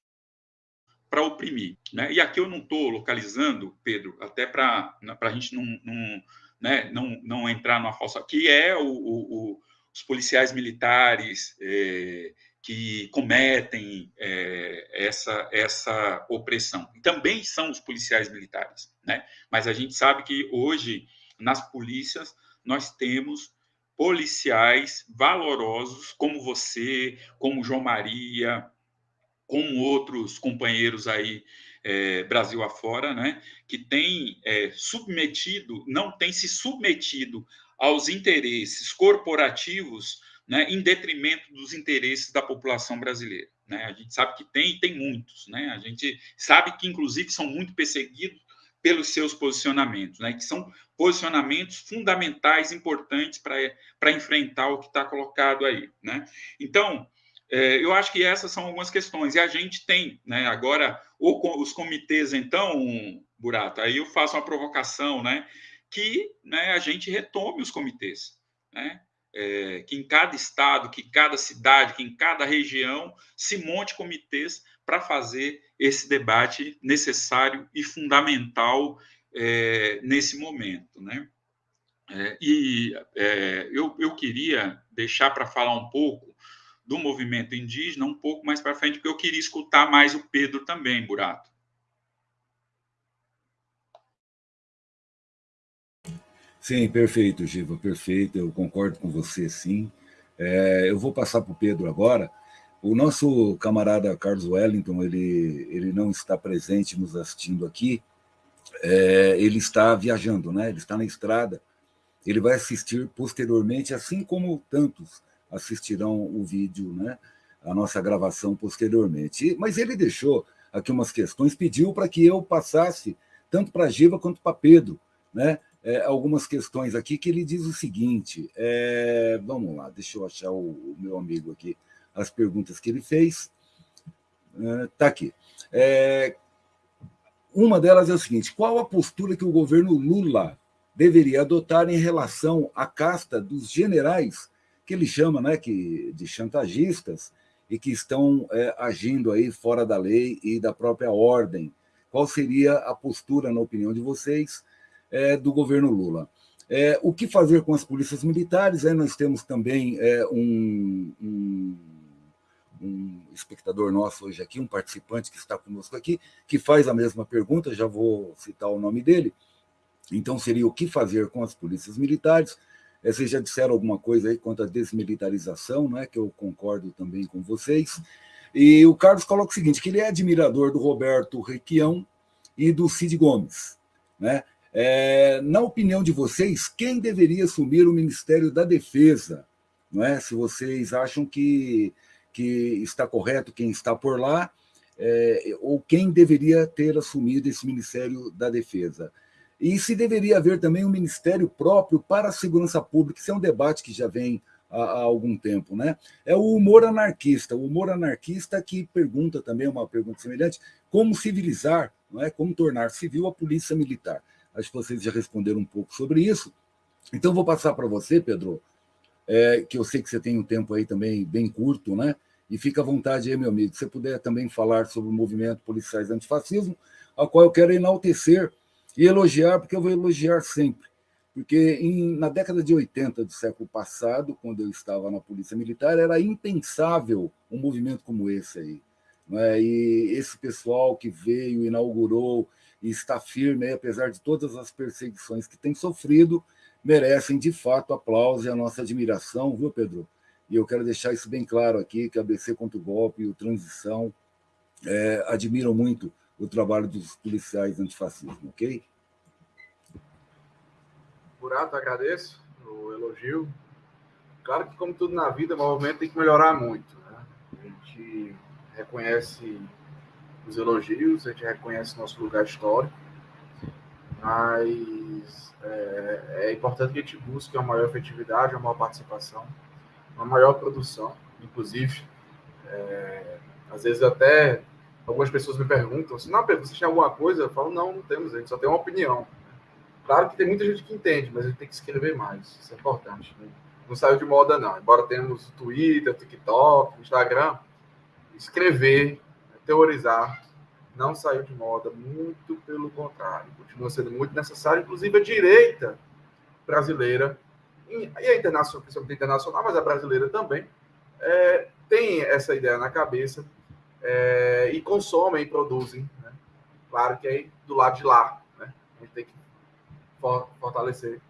para oprimir. Né? E aqui eu não estou localizando, Pedro, até para a gente não, não, né, não, não entrar numa falsa. que é o, o, os policiais militares é, que cometem é, essa, essa opressão. Também são os policiais militares. Né? Mas a gente sabe que hoje nas polícias nós temos policiais valorosos como você, como João Maria, como outros companheiros aí é, Brasil afora, né, que tem é, submetido, não tem se submetido aos interesses corporativos, né, em detrimento dos interesses da população brasileira. Né? A gente sabe que tem tem muitos, né? A gente sabe que inclusive são muito perseguidos pelos seus posicionamentos, né? Que são posicionamentos fundamentais, importantes para enfrentar o que está colocado aí, né? Então, é, eu acho que essas são algumas questões. E a gente tem, né, agora, os comitês, então, Burato, aí eu faço uma provocação, né, que né, a gente retome os comitês, né? É, que em cada estado, que cada cidade, que em cada região se monte comitês para fazer esse debate necessário e fundamental é, nesse momento, né? É, e é, eu, eu queria deixar para falar um pouco do movimento indígena um pouco mais para frente, porque eu queria escutar mais o Pedro também, Burato. Sim, perfeito, Giva, perfeito. Eu concordo com você, sim. É, eu vou passar para o Pedro agora. O nosso camarada Carlos Wellington, ele, ele não está presente nos assistindo aqui. É, ele está viajando, né? Ele está na estrada. Ele vai assistir posteriormente, assim como tantos assistirão o vídeo, né, a nossa gravação posteriormente. Mas ele deixou aqui umas questões, pediu para que eu passasse, tanto para a Giva quanto para Pedro, né, é, algumas questões aqui que ele diz o seguinte, é, vamos lá, deixa eu achar o, o, meu amigo aqui, as perguntas que ele fez. Está é, aqui. É, uma delas é o seguinte, qual a postura que o governo Lula deveria adotar em relação à casta dos generais que ele chama né, que, de chantagistas e que estão é, agindo aí fora da lei e da própria ordem. Qual seria a postura, na opinião de vocês, é, do governo Lula? É, o que fazer com as polícias militares? Aí nós temos também é, um, um, um, espectador nosso hoje aqui, um participante que está conosco aqui, que faz a mesma pergunta, já vou citar o nome dele. Então, seria o que fazer com as polícias militares? É, vocês já disseram alguma coisa aí quanto à desmilitarização, né, que eu concordo também com vocês. E o Carlos coloca o seguinte, que ele é admirador do Roberto Requião e do Cid Gomes. Né? É, na opinião de vocês, quem deveria assumir o Ministério da Defesa? Não é? Se vocês acham que, que está correto quem está por lá, é, ou quem deveria ter assumido esse Ministério da Defesa. E se deveria haver também um ministério próprio para a segurança pública, isso é um debate que já vem há, há algum tempo. Né? É o humor anarquista, o humor anarquista que pergunta também, uma pergunta semelhante, como civilizar, não é? como tornar civil a polícia militar. Acho que vocês já responderam um pouco sobre isso. Então, vou passar para você, Pedro, é, que eu sei que você tem um tempo aí também bem curto, né? E fica à vontade aí, meu amigo, se você puder também falar sobre o movimento Policiais Antifascismo, ao qual eu quero enaltecer e elogiar, porque eu vou elogiar sempre. Porque em, na década de 80 do século passado, quando eu estava na Polícia Militar, era impensável um movimento como esse aí. É? E esse pessoal que veio, inaugurou e está firme, aí, apesar de todas as perseguições que tem sofrido, merecem de fato aplauso e a nossa admiração, viu, Pedro? E eu quero deixar isso bem claro aqui, que a ABC contra o golpe e o Transição é, admiram muito o trabalho dos policiais antifascismo, ok? Burato, agradeço o elogio. Claro que, como tudo na vida, o movimento tem que melhorar muito. Né? A gente reconhece os elogios, a gente reconhece nosso lugar histórico, mas é, é importante que a gente busque uma maior efetividade, uma maior participação, uma maior produção, inclusive. É, às vezes até algumas pessoas me perguntam assim, não, Pedro, você tem alguma coisa? Eu falo, não, não temos, a gente só tem uma opinião. Claro que tem muita gente que entende, mas a gente tem que escrever mais, isso é importante. Né? Não saiu de moda, não. Embora tenhamos Twitter, TikTok, Instagram, escrever, teorizar, não saiu de moda, muito pelo contrário. Continua sendo muito necessário, inclusive a direita brasileira, e a internacional, principalmente a internacional, mas a brasileira também, é, tem essa ideia na cabeça é, e consomem e produzem. Né? Claro que aí do lado de lá, né? a gente tem que fortalecer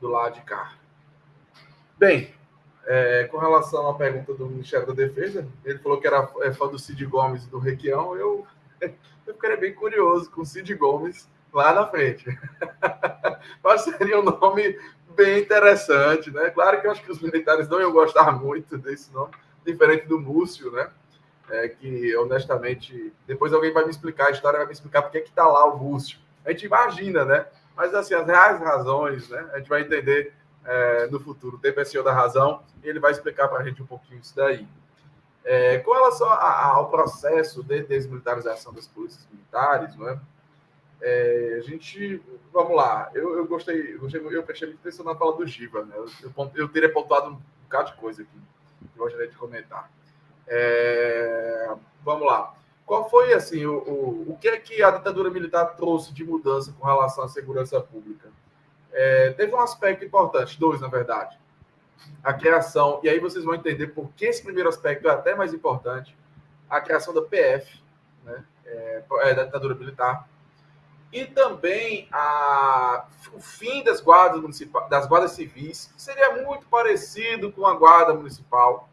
do lado de cá. Bem, é, com relação à pergunta do Ministério da Defesa, ele falou que era é, fã do Cid Gomes e do Requião. Eu, eu ficaria bem curioso com o Cid Gomes lá na frente. Mas seria um nome bem interessante, né? Claro que eu acho que os militares não iam gostar muito desse nome, diferente do Múcio, né? É, que honestamente, depois alguém vai me explicar a história, vai me explicar porque é que tá lá o Múcio. A gente imagina, né? Mas assim, as reais razões, né? A gente vai entender é, no futuro. O tempo é senhor da razão e ele vai explicar para a gente um pouquinho isso daí. É, com relação a, ao processo de desmilitarização das polícias militares, não é? É, a gente, vamos lá, eu, eu gostei, eu, eu prestei muita atenção na fala do Giva, né? Eu, eu, eu, teria pontuado um bocado de coisa aqui, que eu gostaria de comentar. É, vamos lá. Qual foi, assim, o, o, o que é que a ditadura militar trouxe de mudança com relação à segurança pública? É, teve um aspecto importante, dois, na verdade. A criação, e aí vocês vão entender por que esse primeiro aspecto é até mais importante, a criação da PF, né? É, é, da ditadura militar, e também a, o fim das guardas das guardas civis, que seria muito parecido com a guarda municipal,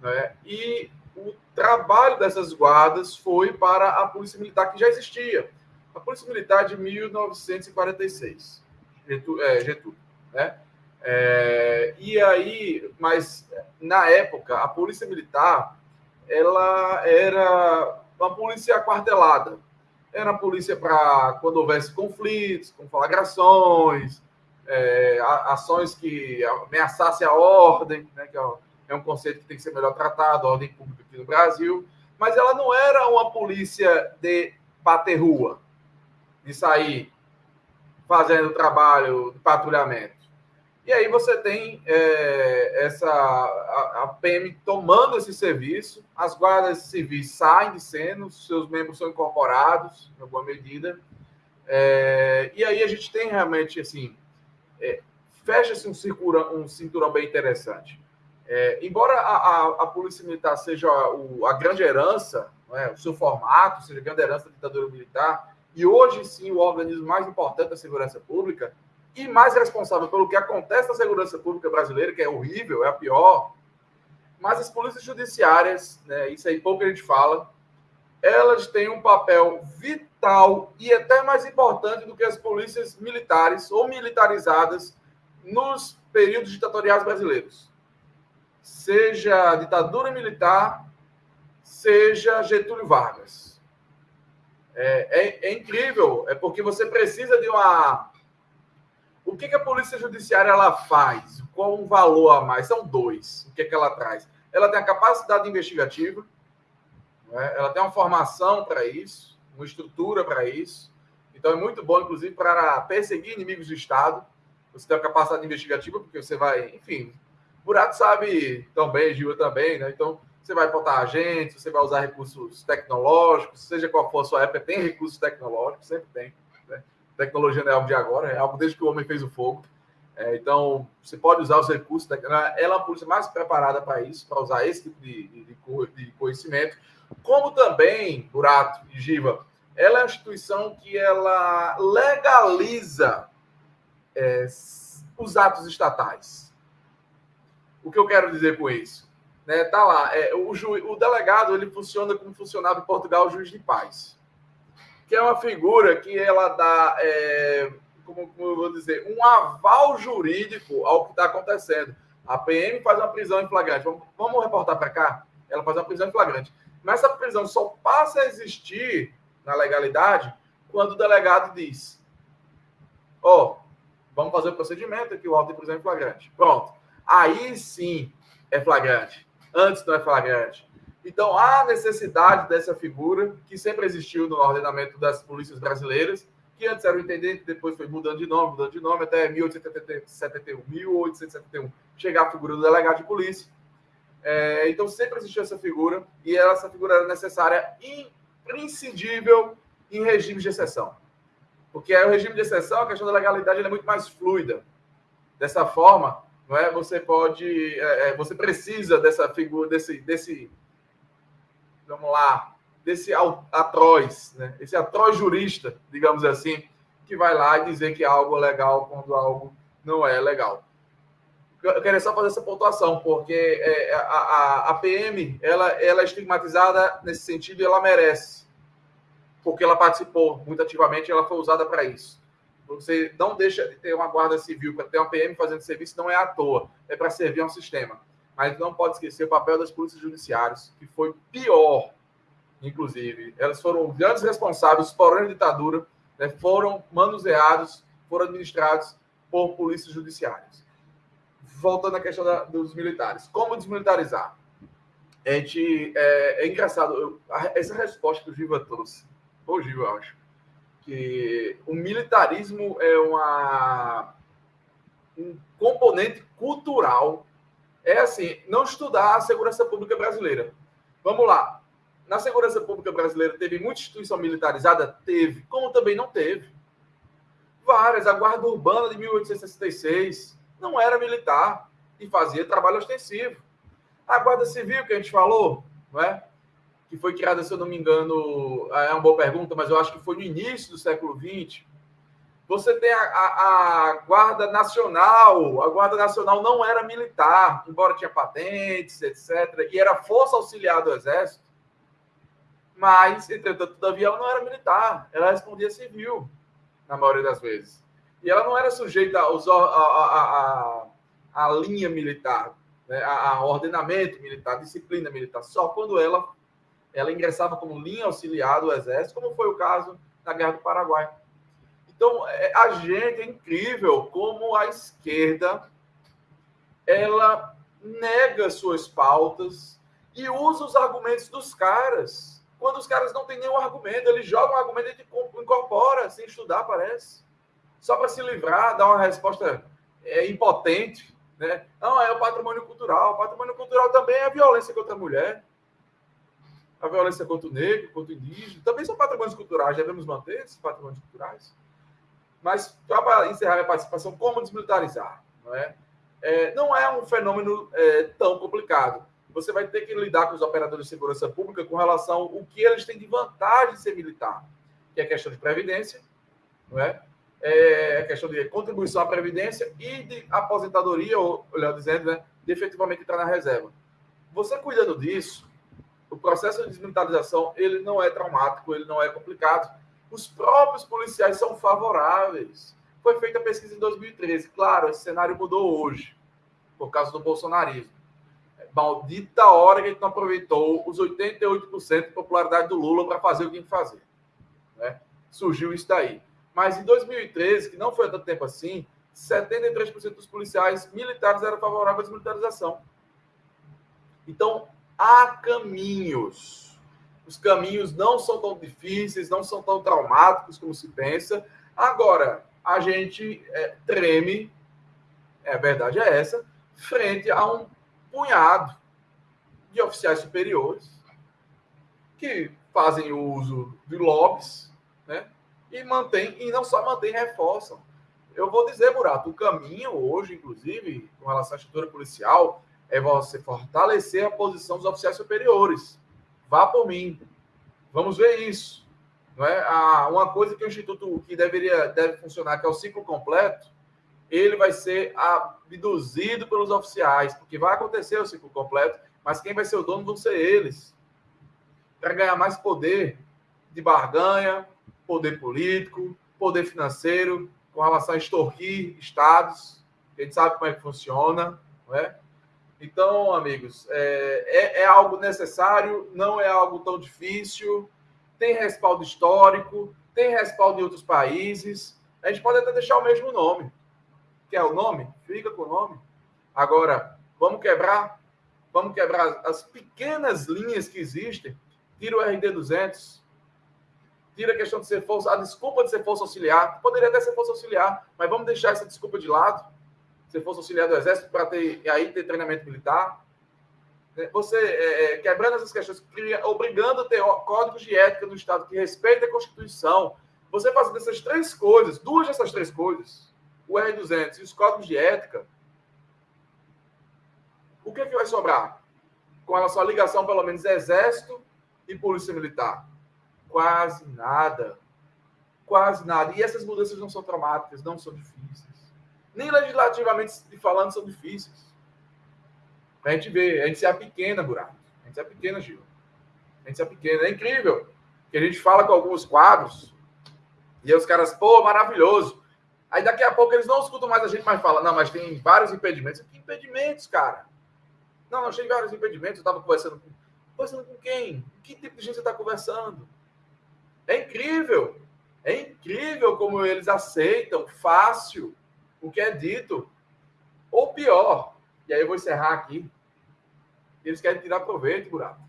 né? E o trabalho dessas guardas foi para a polícia militar que já existia, a polícia militar de 1946, Getúlio, é, Getúlio né? É, e aí, mas na época a polícia militar ela era uma polícia aquartelada, era a polícia para quando houvesse conflitos, conflagrações, é, ações que ameaçassem a ordem, né, que é, é um conceito que tem que ser melhor tratado, a ordem pública aqui no Brasil, mas ela não era uma polícia de bater rua, de sair fazendo trabalho de patrulhamento. E aí você tem é, essa a, a, PM tomando esse serviço, as guardas civis saem de cena, seus membros são incorporados, em alguma medida. É, e aí a gente tem realmente assim, é, fecha-se um, um cinturão bem interessante. É, embora a, a, a, Polícia Militar seja o, a grande herança, é, o seu formato, seja a grande herança da ditadura militar, e hoje sim o organismo mais importante da segurança pública, e mais responsável pelo que acontece na segurança pública brasileira, que é horrível, é a pior. Mas as polícias judiciárias, né, isso aí pouco a gente fala, elas têm um papel vital e até mais importante do que as polícias militares ou militarizadas nos períodos ditatoriais brasileiros. Seja ditadura militar, seja Getúlio Vargas. É, é, é incrível, é porque você precisa de uma o que, que a Polícia Judiciária ela faz? Qual um valor a mais? São dois. O que, que ela traz? Ela tem a capacidade investigativa, né? ela tem uma formação para isso, uma estrutura para isso. Então é muito bom, inclusive, para perseguir inimigos do Estado. Você tem a capacidade investigativa, porque você vai, enfim, Buraco sabe também, Gil também, né? Então você vai botar agentes, você vai usar recursos tecnológicos, seja qual for a sua época, tem recursos tecnológicos, sempre tem tecnologia não é algo de agora, é algo desde que o homem fez o fogo. É, então, você pode usar os recursos, ela é a polícia mais preparada para isso, para usar esse tipo de, de, de, conhecimento. Como também, Burato e Giva, ela é uma instituição que ela legaliza é, os atos estatais. O que eu quero dizer com isso? Né, tá lá, é, o, ju, o delegado ele funciona como funcionava em Portugal o juiz de paz que é uma figura que ela dá, é, como, como, eu vou dizer, um aval jurídico ao que está acontecendo. A PM faz uma prisão em flagrante. Vamos, vamos reportar para cá? Ela faz uma prisão em flagrante. Mas essa prisão só passa a existir na legalidade quando o delegado diz: Ó, oh, vamos fazer o procedimento aqui, o auto de prisão em flagrante. Pronto. Aí sim é flagrante. Antes não é flagrante. Então, há necessidade dessa figura que sempre existiu no ordenamento das polícias brasileiras, que antes era o intendente, depois foi mudando de nome, mudando de nome, até 1871, 1871 chegar a figura do delegado de polícia. É, então, sempre existiu essa figura, e essa figura era necessária, imprescindível em regime de exceção. Porque é o regime de exceção, a questão da legalidade é muito mais fluida. Dessa forma, não é? Você pode, é, é você precisa dessa figura, desse, desse vamos lá, desse atroz, né? esse atroz jurista, digamos assim, que vai lá e dizer que algo é legal quando algo não é legal. Eu queria só fazer essa pontuação, porque é, a, a, a, PM ela, ela é estigmatizada nesse sentido e ela merece, porque ela participou muito ativamente ela foi usada para isso. Você não deixa de ter uma guarda civil para ter uma PM fazendo serviço, não é à toa, é para servir a um sistema. Mas não pode esquecer o papel das polícias judiciárias, que foi pior, inclusive. Elas foram grandes responsáveis por a ditadura, né, foram manuseados, foram administrados por polícias judiciárias voltando à questão da, dos militares. Como desmilitarizar? A gente, é, é engraçado, eu, essa resposta que o Giva trouxe, o Giva, eu acho, que o militarismo é uma, um componente cultural. É assim, não estudar a segurança pública brasileira. Vamos lá. Na segurança pública brasileira teve muita instituição militarizada? Teve. Como também não teve. Várias. A Guarda Urbana de 1866, não era militar e fazia trabalho ostensivo. A Guarda Civil, que a gente falou, não é? que foi criada, se eu não me engano, é uma boa pergunta, mas eu acho que foi no início do século XX. Você tem a, a, a, Guarda Nacional. A Guarda Nacional não era militar, embora tinha patentes, etc. E era força auxiliar do Exército. Mas, entretanto, todavia, ela não era militar. Ela respondia civil, na maioria das vezes. E ela não era sujeita aos, a, a, a, linha militar, né? a, ordenamento militar, disciplina militar, só quando ela, ela ingressava como linha auxiliar do Exército, como foi o caso na Guerra do Paraguai. Então, é, a gente é incrível como a esquerda ela nega suas pautas e usa os argumentos dos caras. Quando os caras não têm nenhum argumento, eles jogam o argumento e incorpora sem estudar, parece só para se livrar, dar uma resposta é, impotente. Né? Não, é o patrimônio cultural. O patrimônio cultural também é a violência contra a mulher, a violência contra o negro, contra o indígena. Também são patrimônios culturais, devemos manter esses patrimônios culturais. Mas, para encerrar minha participação, como desmilitarizar? Não é, é não é um fenômeno é, tão complicado. Você vai ter que lidar com os operadores de segurança pública com relação ao que eles têm de vantagem de ser militar, que é a questão de previdência, não é? é, a questão de contribuição à Previdência e de aposentadoria, ou melhor dizendo, né, de efetivamente entrar na reserva. Você cuidando disso, o processo de desmilitarização ele não é traumático, ele não é complicado. Os próprios policiais são favoráveis. Foi feita a pesquisa em 2013. Claro, esse cenário mudou hoje, por causa do bolsonarismo. Maldita hora que a gente não aproveitou os 88% de popularidade do Lula para fazer o que tinha que fazer. Né? Surgiu isso daí. Mas em 2013, que não foi tanto tempo assim, 73% dos policiais militares eram favoráveis à desmilitarização. Então, há caminhos. Os caminhos não são tão difíceis, não são tão traumáticos como se pensa. Agora, a gente é, treme, é, a verdade é essa, frente a um punhado de oficiais superiores que fazem uso de lobbies, né? e mantém, e não só mantém, reforçam. Eu vou dizer, Burato, o caminho hoje, inclusive, com relação à estrutura policial, é você fortalecer a posição dos oficiais superiores. Vá por mim. Vamos ver isso. Não é? Ah, uma coisa que o Instituto que deveria deve funcionar, que é o ciclo completo, ele vai ser abduzido pelos oficiais, porque vai acontecer o ciclo completo, mas quem vai ser o dono vão ser eles. Para ganhar mais poder de barganha, poder político, poder financeiro, com relação a extorquir estados. A gente sabe como é que funciona, não é? Então, amigos, é, é, é, algo necessário, não é algo tão difícil, tem respaldo histórico, tem respaldo em outros países. A gente pode até deixar o mesmo nome. Quer o nome? Fica com o nome. Agora, vamos quebrar, vamos quebrar as pequenas linhas que existem. Tira o RD 200, tira a questão de ser força, a desculpa de ser força auxiliar, poderia até ser força auxiliar, mas vamos deixar essa desculpa de lado, ser força auxiliar do Exército, para ter, aí ter treinamento militar. Né, você, é, é, quebrando essas questões, obrigando a ter códigos de ética do Estado que respeitem a Constituição, você fazendo essas três coisas, duas dessas três coisas, o R200 e os códigos de ética, o que, é que vai sobrar? Com relação à ligação, pelo menos, Exército e Polícia Militar Quase nada. Quase nada. E essas mudanças não são traumáticas, não são difíceis. Nem legislativamente falando são difíceis. A gente vê, a gente se pequena, buraco. A gente se pequena, Gil. A gente se pequena. É incrível que a gente fala com alguns quadros e os caras, pô, maravilhoso. Aí daqui a pouco eles não escutam mais a gente, mas fala, não, mas tem vários impedimentos. Que impedimentos, cara? Não, não, achei vários impedimentos. Eu estava conversando com. Conversando com quem? Que tipo de gente você está conversando? É incrível. É incrível como eles aceitam fácil o que é dito. Ou pior, e aí eu vou encerrar aqui. Eles querem tirar proveito, buraco.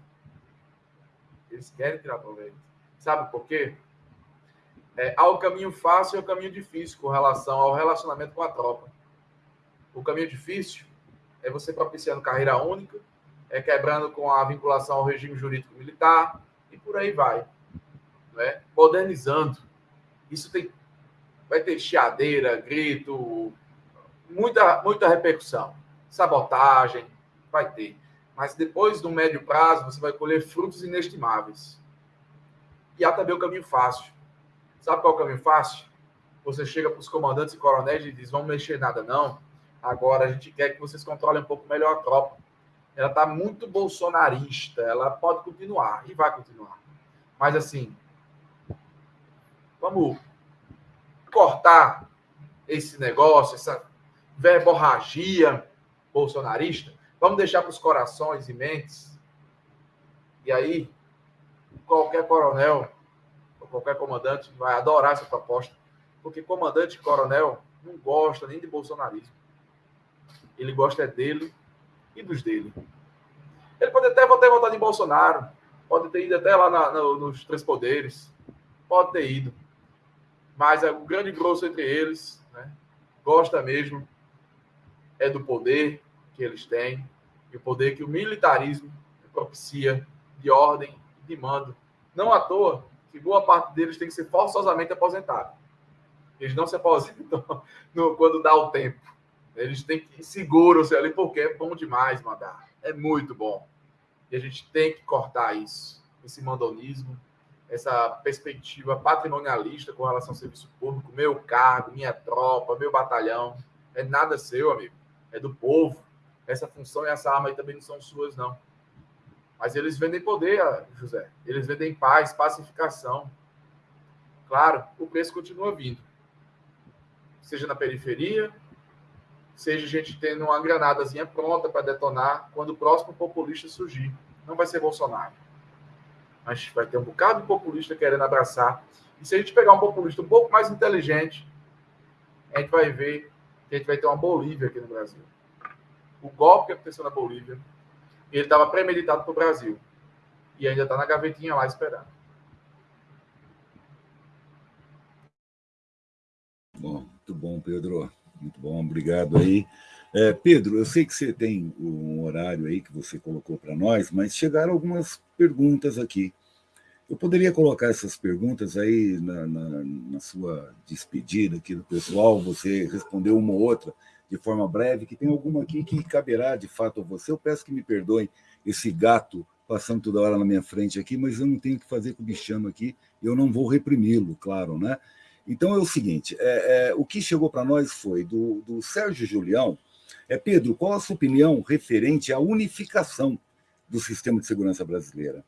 Eles querem tirar proveito. Sabe por quê? É, há o caminho fácil e o caminho difícil com relação ao relacionamento com a tropa. O caminho difícil é você propiciando carreira única, é quebrando com a vinculação ao regime jurídico militar e por aí vai. Né? Modernizando. Isso tem, vai ter chiadeira, grito, muita, muita repercussão. Sabotagem, vai ter. Mas depois, no médio prazo, você vai colher frutos inestimáveis. E há também o caminho fácil. Sabe qual é o caminho fácil? Você chega para os comandantes e coronéis e diz: vamos mexer nada, não. Agora a gente quer que vocês controlem um pouco melhor a tropa. Ela está muito bolsonarista, ela pode continuar e vai continuar. Mas assim, vamos cortar esse negócio, essa verborragia bolsonarista. Vamos deixar para os corações e mentes. E aí, qualquer coronel ou qualquer comandante vai adorar essa proposta, porque comandante e coronel não gosta nem de bolsonarismo. Ele gosta é dele e dos dele. Ele pode até ter votado em Bolsonaro, pode ter ido até lá na, no, nos três poderes, pode ter ido. Mas é o grande grosso entre eles, né, gosta mesmo é do poder que eles têm e o poder que o militarismo propicia de ordem de mando. Não à toa que boa parte deles tem que ser forçosamente aposentado. Eles não se aposentam no, quando dá o tempo. Eles têm que seguram-se ali porque é bom demais mandar. É muito bom. E a gente tem que cortar isso, esse mandonismo, essa perspectiva patrimonialista com relação ao serviço público, meu cargo, minha tropa, meu batalhão. É nada seu, amigo. É do povo. Essa função e essa arma aí também não são suas, não. Mas eles vendem poder, José. Eles vendem paz, pacificação. Claro, o preço continua vindo. Seja na periferia, seja a gente tendo uma granadazinha pronta para detonar quando o próximo populista surgir. Não vai ser Bolsonaro. Mas vai ter um bocado de populista querendo abraçar. E se a gente pegar um populista um pouco mais inteligente, a gente vai ver que a gente vai ter uma Bolívia aqui no Brasil. O golpe que aconteceu na Bolívia, ele estava premeditado para o Brasil. E ainda está na gavetinha lá esperando. Bom, muito bom, Pedro. Muito bom, obrigado aí. É, Pedro, eu sei que você tem um horário aí que você colocou para nós, mas chegaram algumas perguntas aqui. Eu poderia colocar essas perguntas aí na, na, na, sua despedida aqui do pessoal, você respondeu uma ou outra de forma breve, que tem alguma aqui que caberá de fato a você. Eu peço que me perdoem esse gato passando toda hora na minha frente aqui, mas eu não tenho o que fazer com o bichano aqui, eu não vou reprimi-lo, claro, né? Então é o seguinte: é, é, o que chegou para nós foi do, do Sérgio Julião. É, Pedro, qual a sua opinião referente à unificação do sistema de segurança brasileira?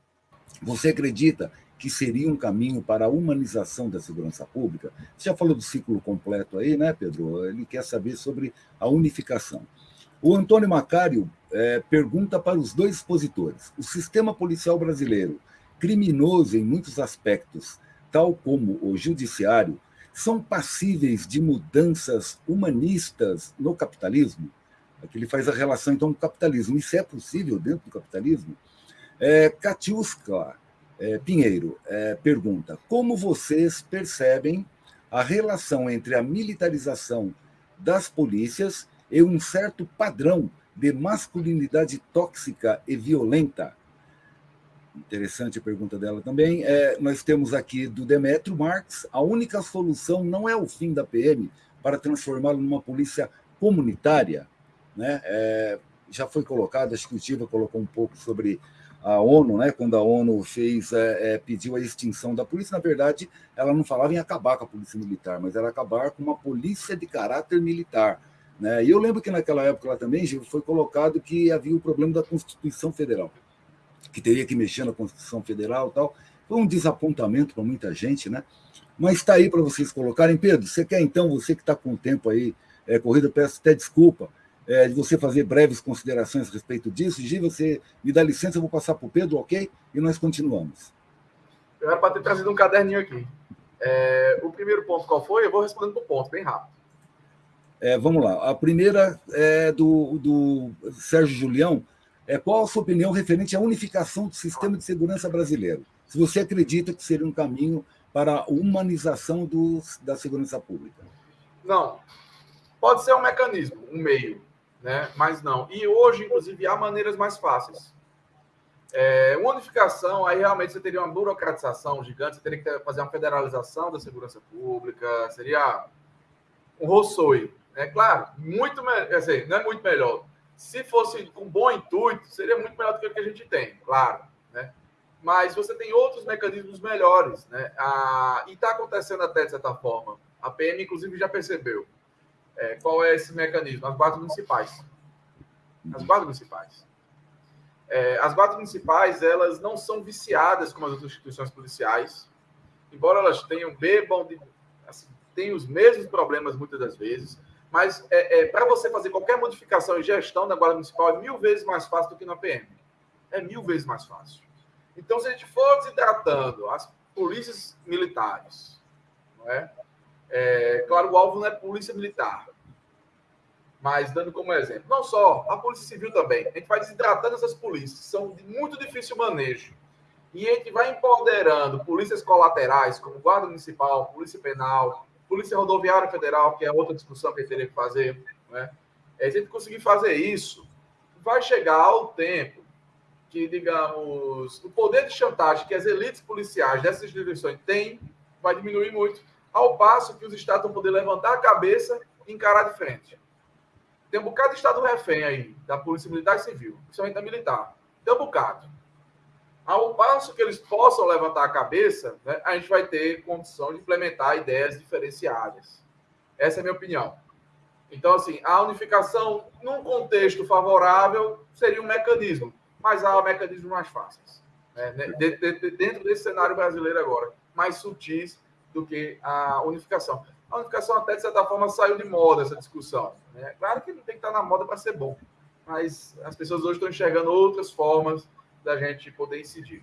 Você acredita que seria um caminho para a humanização da segurança pública? Você já falou do ciclo completo aí, né, Pedro? Ele quer saber sobre a unificação. O Antônio Macário é, pergunta para os dois expositores: o sistema policial brasileiro, criminoso em muitos aspectos, tal como o judiciário, são passíveis de mudanças humanistas no capitalismo? Aqui ele faz a relação, então, com o capitalismo. Isso é possível dentro do capitalismo? É, Katiuska é, Pinheiro é, pergunta: como vocês percebem a relação entre a militarização das polícias e um certo padrão de masculinidade tóxica e violenta? Interessante a pergunta dela também. É, nós temos aqui do Demetrio Marx: a única solução não é o fim da PM para transformá-la numa polícia comunitária. Né? É, já foi colocado, acho que o colocou um pouco sobre a ONU, né, quando a ONU fez, é, é, pediu a extinção da polícia, na verdade, ela não falava em acabar com a polícia militar, mas era acabar com uma polícia de caráter militar, Né? E eu lembro que naquela época lá também foi colocado que havia o problema da Constituição Federal, que teria que mexer na Constituição Federal e tal. Foi um desapontamento para muita gente, né? Mas está aí para vocês colocarem. Pedro, você quer então, você que está com o tempo aí, é, corrida, peço até desculpa é, de você fazer breves considerações a respeito disso. Gi, você me dá licença, eu vou passar para o Pedro, ok? E nós continuamos. Eu era para ter trazido um caderninho aqui. É, o primeiro ponto qual foi? Eu vou respondendo por ponto, bem rápido. É, vamos lá. A primeira é do, do Sérgio Julião. É, qual a sua opinião referente à unificação do sistema de segurança brasileiro? Se você acredita que seria um caminho para a humanização do, da segurança pública? Não. Pode ser um mecanismo, um meio, né? mas não. E hoje, inclusive, há maneiras mais fáceis. É, unificação, aí realmente você teria uma burocratização gigante, você teria que fazer uma federalização da segurança pública, seria um roçoi. É claro, muito assim, não é muito melhor. Se fosse com bom intuito, seria muito melhor do que o que a gente tem, claro. Né? Mas você tem outros mecanismos melhores. Né? A, e está acontecendo até de certa forma. A PM, inclusive, já percebeu. É, qual é esse mecanismo? As guardas municipais. As guardas municipais. É, as guardas municipais, elas não são viciadas como as outras instituições policiais, embora elas tenham, bebam, de, assim, tenham os mesmos problemas muitas das vezes, mas é, é para você fazer qualquer modificação em gestão da guarda municipal é mil vezes mais fácil do que na PM. É mil vezes mais fácil. Então, se a gente for desidratando as polícias militares, não é? É claro, o alvo não é polícia militar, mas dando como exemplo, não só a Polícia Civil também, a gente vai desidratando essas polícias, são de muito difícil manejo. E a gente vai empoderando polícias colaterais, como Guarda Municipal, Polícia Penal, Polícia Rodoviária Federal, que é outra discussão que a gente teria que fazer. Né? É, a gente conseguir fazer isso, vai chegar ao tempo que, digamos, o poder de chantagem que as elites policiais dessas instituições têm vai diminuir muito, ao passo que os estados vão poder levantar a cabeça e encarar de frente. Tem um bocado de Estado refém aí, da Polícia Militar e Civil, principalmente da militar. Tem um bocado. Ao passo que eles possam levantar a cabeça, né, a gente vai ter condição de implementar ideias diferenciadas. Essa é a minha opinião. Então, assim, a unificação, num contexto favorável, seria um mecanismo, mas há mecanismos mais fáceis. Né, dentro desse cenário brasileiro agora, mais sutis do que a unificação a unificação até, de certa forma, saiu de moda essa discussão. Né? Claro que não tem que estar na moda para ser bom, mas as pessoas hoje estão enxergando outras formas da gente poder incidir.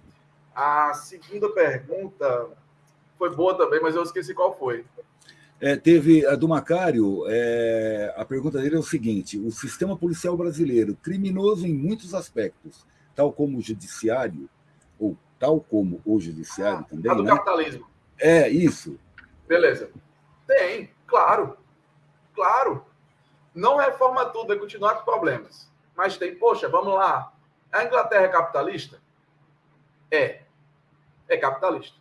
A segunda pergunta foi boa também, mas eu esqueci qual foi. É, teve a do Macário, é, a pergunta dele é o seguinte: o sistema policial brasileiro, criminoso em muitos aspectos, tal como o judiciário, ou tal como o judiciário ah, também. A do né? capitalismo. É, isso. Beleza. Tem, claro. Claro. Não reforma tudo, vai continuar com problemas. Mas tem, poxa, vamos lá. A Inglaterra é capitalista? É. É capitalista.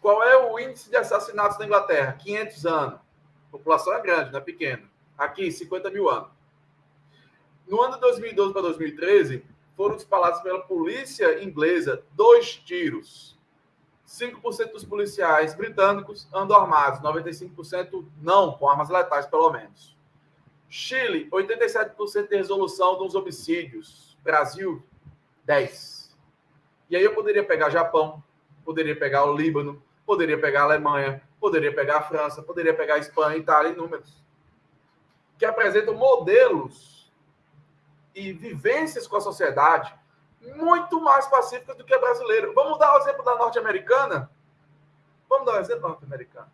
Qual é o índice de assassinatos na Inglaterra? 500 anos. A população é grande, não é pequena. Aqui, 50 mil anos. No ano de 2012 para 2013, foram disparados pela polícia inglesa dois tiros 5% dos policiais britânicos andam armados, 95% não, com armas letais, pelo menos. Chile, 87% de resolução dos homicídios. Brasil, 10%. E aí eu poderia pegar Japão, poderia pegar o Líbano, poderia pegar a Alemanha, poderia pegar a França, poderia pegar a Espanha, Itália, números. Que apresentam modelos e vivências com a sociedade muito mais pacífica do que a brasileira. Vamos dar o exemplo da norte-americana? Vamos dar o exemplo da norte-americana.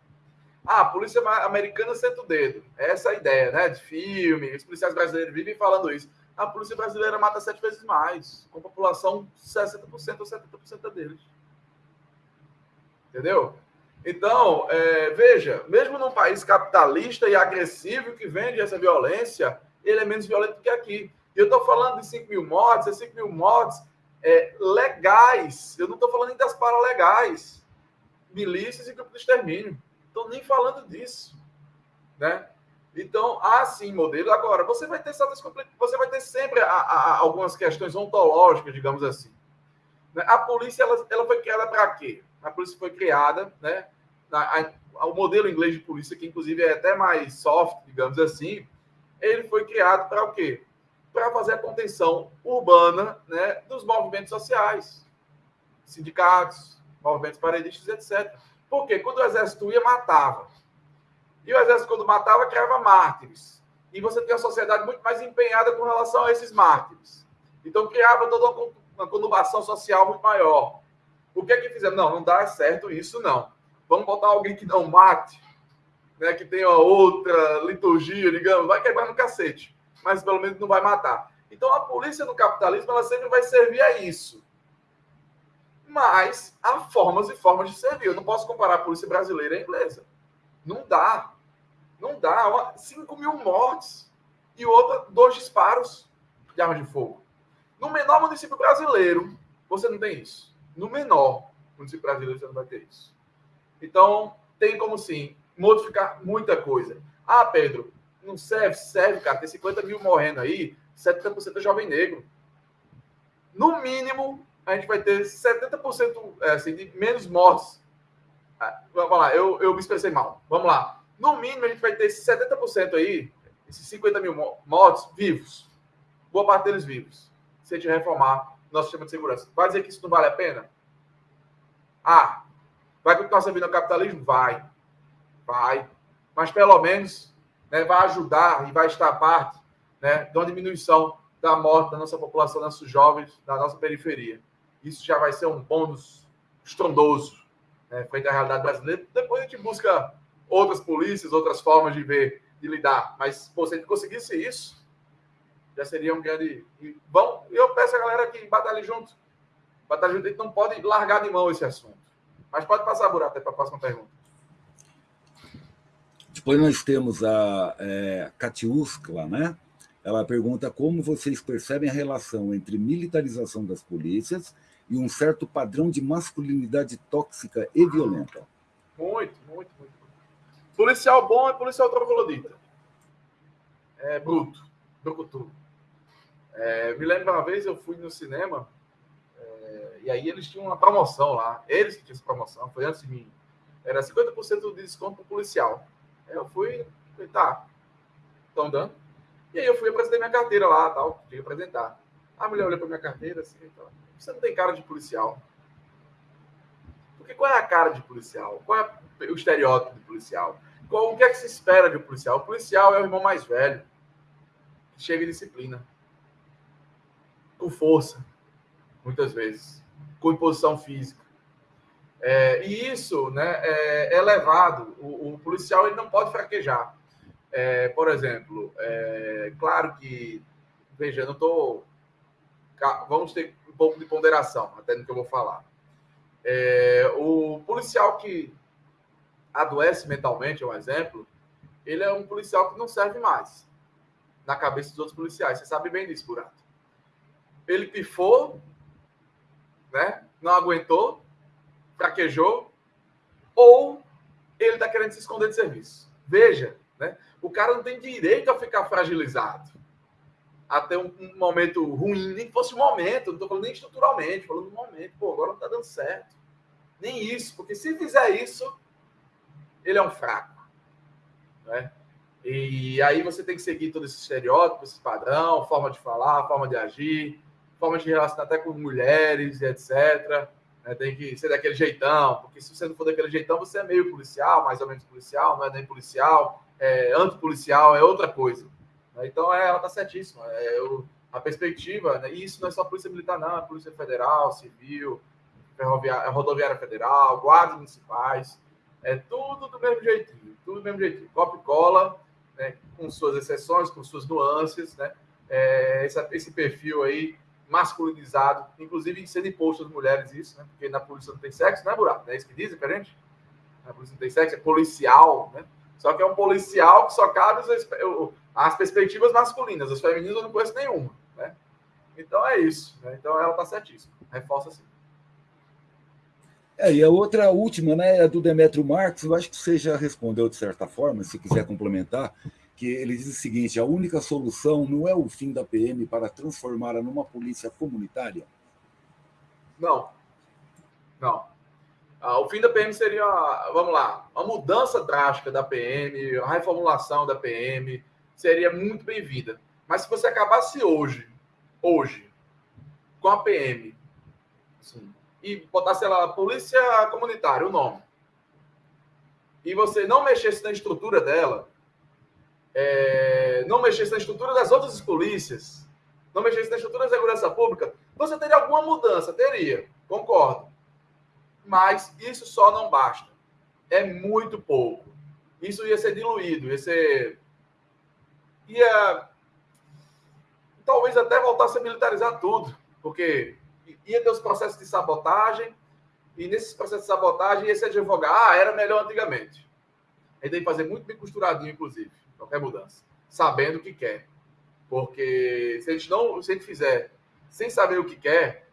Ah, a polícia americana senta o dedo. Essa é a ideia, né? De filme, os policiais brasileiros vivem falando isso. A polícia brasileira mata sete vezes mais, com população 60% ou 70% deles. Entendeu? Então, é, veja, mesmo num país capitalista e agressivo que vende essa violência, ele é menos violento que aqui. E eu estou falando de 5 mil mortes, é 5 mil mortes é, legais. Eu não estou falando nem das paralegais. Milícias e grupo de extermínio. Estou nem falando disso. Né? Então, há sim modelo. Agora, você vai ter você vai ter sempre a, a, algumas questões ontológicas, digamos assim. Né? A polícia ela, ela foi criada para quê? A polícia foi criada, né? A, o modelo inglês de polícia, que inclusive é até mais soft, digamos assim, ele foi criado para o quê? Para fazer a contenção urbana né, dos movimentos sociais, sindicatos, movimentos paredistas, etc. Porque quando o exército ia, matava. E o exército, quando matava, criava mártires. E você tem uma sociedade muito mais empenhada com relação a esses mártires. Então, criava toda uma conurbação social muito maior. O que é que fizeram? Não, não dá certo isso, não. Vamos botar alguém que não mate, né, que tenha outra liturgia, digamos, vai quebrar no cacete, mas pelo menos não vai matar. Então, a polícia no capitalismo, ela sempre vai servir a isso. Mas há formas e formas de servir. Eu não posso comparar a polícia brasileira e a inglesa. Não dá. Não dá. 5 mil mortes e outra, dois disparos de arma de fogo. No menor município brasileiro, você não tem isso. No menor município brasileiro, você não vai ter isso. Então, tem como sim modificar muita coisa. Ah, Pedro, não serve? Serve, cara. Tem 50 mil morrendo aí, 70% é jovem negro. No mínimo, a gente vai ter 70% é, assim, de menos mortes. Ah, vamos lá, eu, eu me expressei mal. Vamos lá. No mínimo, a gente vai ter 70% aí, esses 50 mil mortos vivos. Boa parte deles vivos. Se a gente reformar nosso sistema de segurança. Vai dizer que isso não vale a pena? Ah, vai continuar servindo ao capitalismo? Vai. Vai. Mas pelo menos né, vai ajudar e vai estar a parte né, de uma diminuição da morte da nossa população, dos nossos jovens, da nossa periferia. Isso já vai ser um bônus estrondoso né, frente à realidade brasileira. Depois a gente busca outras polícias, outras formas de ver, de lidar. Mas, pô, se a gente conseguisse isso, já seria um grande. Bom, eu peço a galera que batalhe junto. Batalhe junto, a gente não pode largar de mão esse assunto. Mas pode passar, Burato, para a próxima pergunta. Depois nós temos a é, Katiuskla, né? Ela pergunta como vocês percebem a relação entre militarização das polícias e um certo padrão de masculinidade tóxica e violenta. Muito, muito, muito. Policial bom é policial troglodita. É bruto, brucutu. É, me lembro uma vez eu fui no cinema é, e aí eles tinham uma promoção lá. Eles que tinham essa promoção, foi antes de mim. Era 50% de desconto para policial. Eu fui, falei, tá, estão dando. E aí eu fui apresentar minha carteira lá, tal, tinha que apresentar. A mulher olhou para minha carteira assim, então, você não tem cara de policial. Porque qual é a cara de policial? Qual é o estereótipo de policial? Qual, o que é que se espera de um policial? O policial é o irmão mais velho, que chega em disciplina, com força, muitas vezes, com imposição física. É, e isso né, é, é levado. O, o, policial ele não pode fraquejar. É, por exemplo, é, claro que, veja, não estou. Vamos ter um pouco de ponderação, até no que eu vou falar. É, o policial que adoece mentalmente, é um exemplo, ele é um policial que não serve mais na cabeça dos outros policiais. Você sabe bem disso, Burato. Ele pifou, né? não aguentou, fraquejou, ou ele está querendo se esconder de serviço. Veja, né? o cara não tem direito a ficar fragilizado até um, um momento ruim, nem que fosse um momento, não estou falando nem estruturalmente, falando um momento, pô, agora não está dando certo. Nem isso, porque se fizer isso, ele é um fraco. Né? E aí você tem que seguir todo esse estereótipo, esse padrão, forma de falar, forma de agir, forma de relacionar até com mulheres etc. Né? Tem que ser daquele jeitão, porque se você não for daquele jeitão, você é meio policial, mais ou menos policial, não é nem policial, é antipolicial, é outra coisa. Né? Então, é, ela está certíssima. É, eu, a perspectiva, né? e isso não é só Polícia Militar, não, é Polícia Federal, Civil, ferroviária, Rodoviária Federal, guardas municipais, é tudo do mesmo jeitinho, tudo do mesmo jeitinho. Copa e cola, né? com suas exceções, com suas nuances, né? É, esse, esse perfil aí masculinizado, inclusive sendo imposto às mulheres isso, né? Porque na polícia não tem sexo, né, Buraco? É isso que dizem pra gente? Na polícia não tem sexo, é policial, né? Só que é um policial que só cabe as, as perspectivas masculinas, as femininas eu não conheço nenhuma, né? Então é isso, né? Então ela tá certíssima, reforça assim. É, e a outra, a última, né, é do Demetrio Marques, eu acho que você já respondeu de certa forma, se quiser complementar, que ele diz o seguinte: a única solução não é o fim da PM para transformá-la numa polícia comunitária? Não. Não. Ah, o fim da PM seria, vamos lá, uma mudança drástica da PM, a reformulação da PM, seria muito bem-vinda. Mas se você acabasse hoje, hoje, com a PM, assim, e botasse lá, Polícia Comunitária, o nome, e você não mexesse na estrutura dela, é, não mexesse na estrutura das outras polícias, não mexesse na estrutura da segurança pública, você teria alguma mudança, teria, concordo. Mas isso só não basta. É muito pouco. Isso ia ser diluído, ia ser. ia. talvez até voltasse a militarizar tudo, porque ia ter os processos de sabotagem, e nesses processos de sabotagem ia se advogar, ah, era melhor antigamente. Aí tem que fazer muito bem costuradinho, inclusive, qualquer mudança, sabendo o que quer. Porque se a gente não, se a gente fizer sem saber o que quer,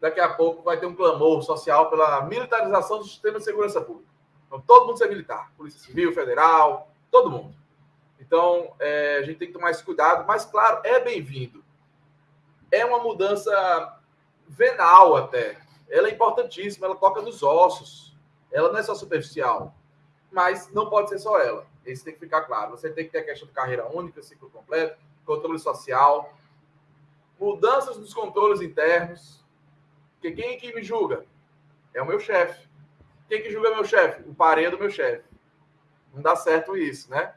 daqui a pouco vai ter um clamor social pela militarização do sistema de segurança pública. Então, todo mundo ser militar, Polícia Civil, Federal, todo mundo. Então, é, a gente tem que tomar esse cuidado, mas, claro, é bem-vindo. É uma mudança venal até. Ela é importantíssima, ela toca nos ossos. Ela não é só superficial, mas não pode ser só ela. Isso tem que ficar claro. Você tem que ter a questão de carreira única, ciclo completo, controle social, mudanças nos controles internos. Porque quem é que me julga? É o meu chefe. Quem que julga meu chefe? O parede do meu chefe. Não dá certo isso, né?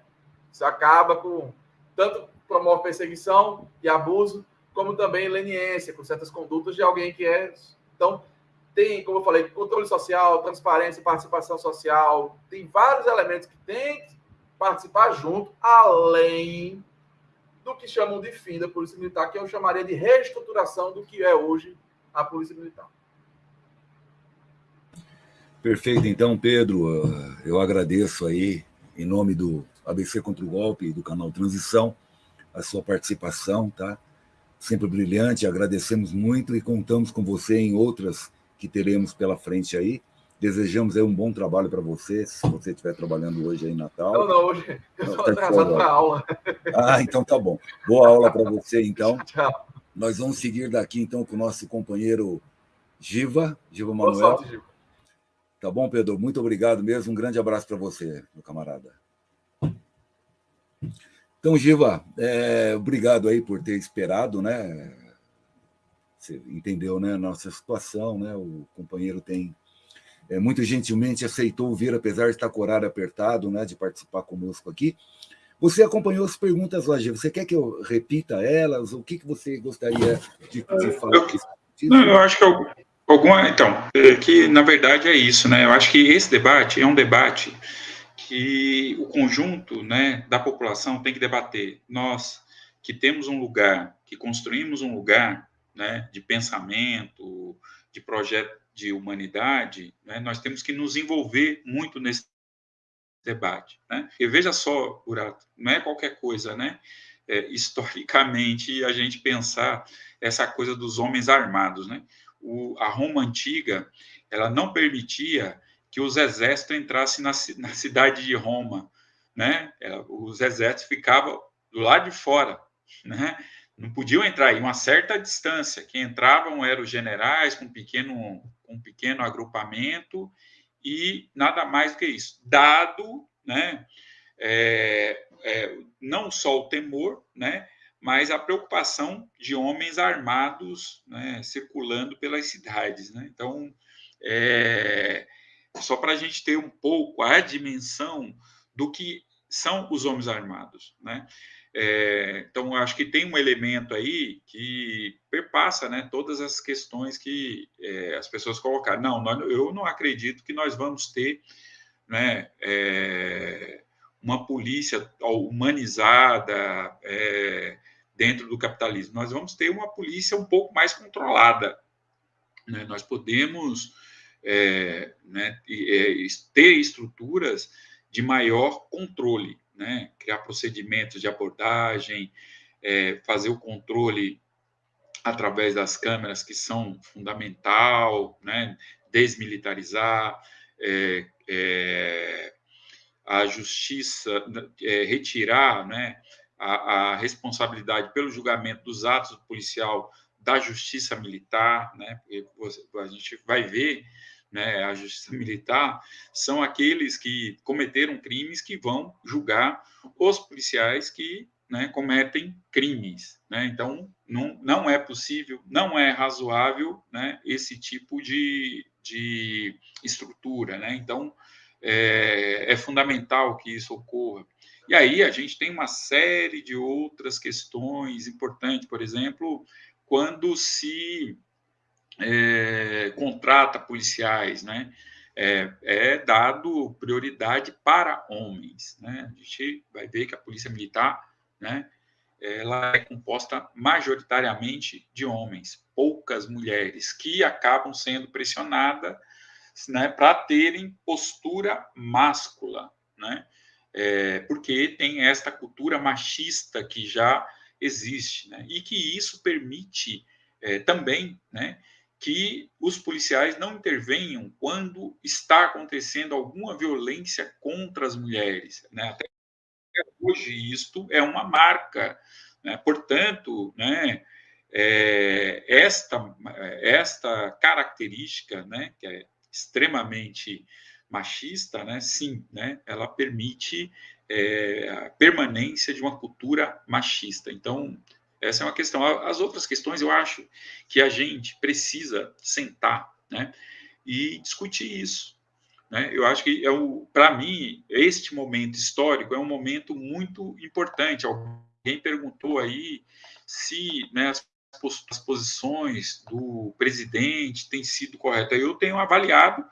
Isso acaba com tanto promove perseguição e abuso, como também leniência com certas condutas de alguém que é. Então, tem, como eu falei, controle social, transparência, participação social, tem vários elementos que tem participar junto, além do que chamam de fim da Polícia Militar, que eu chamaria de reestruturação do que é hoje a Polícia Militar. Perfeito, então, Pedro, eu agradeço aí, em nome do ABC contra o Golpe do canal Transição, a sua participação, tá? Sempre brilhante, agradecemos muito e contamos com você em outras que teremos pela frente aí. Desejamos aí um bom trabalho para você, se você estiver trabalhando hoje aí em Natal. Não, não, hoje eu estou tá atrasado para aula. Ah, então tá bom. Boa aula para você, então. Tchau. Nós vamos seguir daqui, então, com o nosso companheiro Giva, Giva Manuel. Sorte, Giva. Tá bom, Pedro? Muito obrigado mesmo. Um grande abraço para você, meu camarada. Então, Giva, é, obrigado aí por ter esperado, né? Você entendeu, né? Nossa situação, né? O companheiro tem é, muito gentilmente aceitou vir, apesar de estar com o horário apertado, né, de participar conosco aqui. Você acompanhou as perguntas Gil. Você quer que eu repita elas? O que, que você gostaria de, de falar? Eu, não, eu acho que eu, alguma. Então, é que na verdade é isso, né? Eu acho que esse debate é um debate que o conjunto né, da população tem que debater. Nós que temos um lugar, que construímos um lugar né, de pensamento, de projeto de humanidade, né, nós temos que nos envolver muito nesse debate. Né? E veja só, Burato, não é qualquer coisa, né? É, historicamente, a gente pensar essa coisa dos homens armados, né? O, a Roma antiga, ela não permitia que os exércitos entrassem na, na cidade de Roma, né? Ela, os exércitos ficavam do lado de fora, né? Não podiam entrar em uma certa distância. Quem entravam eram os generais com pequeno um pequeno agrupamento e nada mais do que isso. Dado, né, é, é, não só o temor, né, mas a preocupação de homens armados né, circulando pelas cidades. Né? Então, é, só para a gente ter um pouco a dimensão do que são os homens armados. Né? É, então, acho que tem um elemento aí que perpassa né, todas as questões que é, as pessoas colocaram. Não, nós, eu não acredito que nós vamos ter né, é, uma polícia humanizada é, dentro do capitalismo. Nós vamos ter uma polícia um pouco mais controlada. Né? Nós podemos é, né, é, ter estruturas de maior controle né? criar procedimentos de abordagem, é, fazer o controle através das câmeras, que são fundamental, né? desmilitarizar, é, é, a justiça, é, retirar né? a, a, responsabilidade pelo julgamento dos atos do policial da justiça militar, né? Porque a gente vai ver né, a justiça militar, são aqueles que cometeram crimes que vão julgar os policiais que né, cometem crimes. Né? Então, não, não é possível, não é razoável né, esse tipo de, de estrutura. Né? Então, é, é fundamental que isso ocorra. E aí a gente tem uma série de outras questões importantes, por exemplo, quando se é, contrata policiais, né? É, é, dado prioridade para homens, né? A gente vai ver que a polícia militar, né? Ela é composta majoritariamente de homens, poucas mulheres que acabam sendo pressionadas, né? Para terem postura máscula, né? É, porque tem esta cultura machista que já existe, né? E que isso permite é, também, né? Que os policiais não intervenham quando está acontecendo alguma violência contra as mulheres. Né? Até hoje, isto é uma marca. Né? Portanto, né, é, esta, esta característica, né, que é extremamente machista, né, sim, né, ela permite é, a permanência de uma cultura machista. Então, essa é uma questão. As outras questões, eu acho que a gente precisa sentar né, e discutir isso. Né? Eu acho que, é para mim, este momento histórico é um momento muito importante. Alguém perguntou aí se né, as, as posições do presidente têm sido corretas. Eu tenho avaliado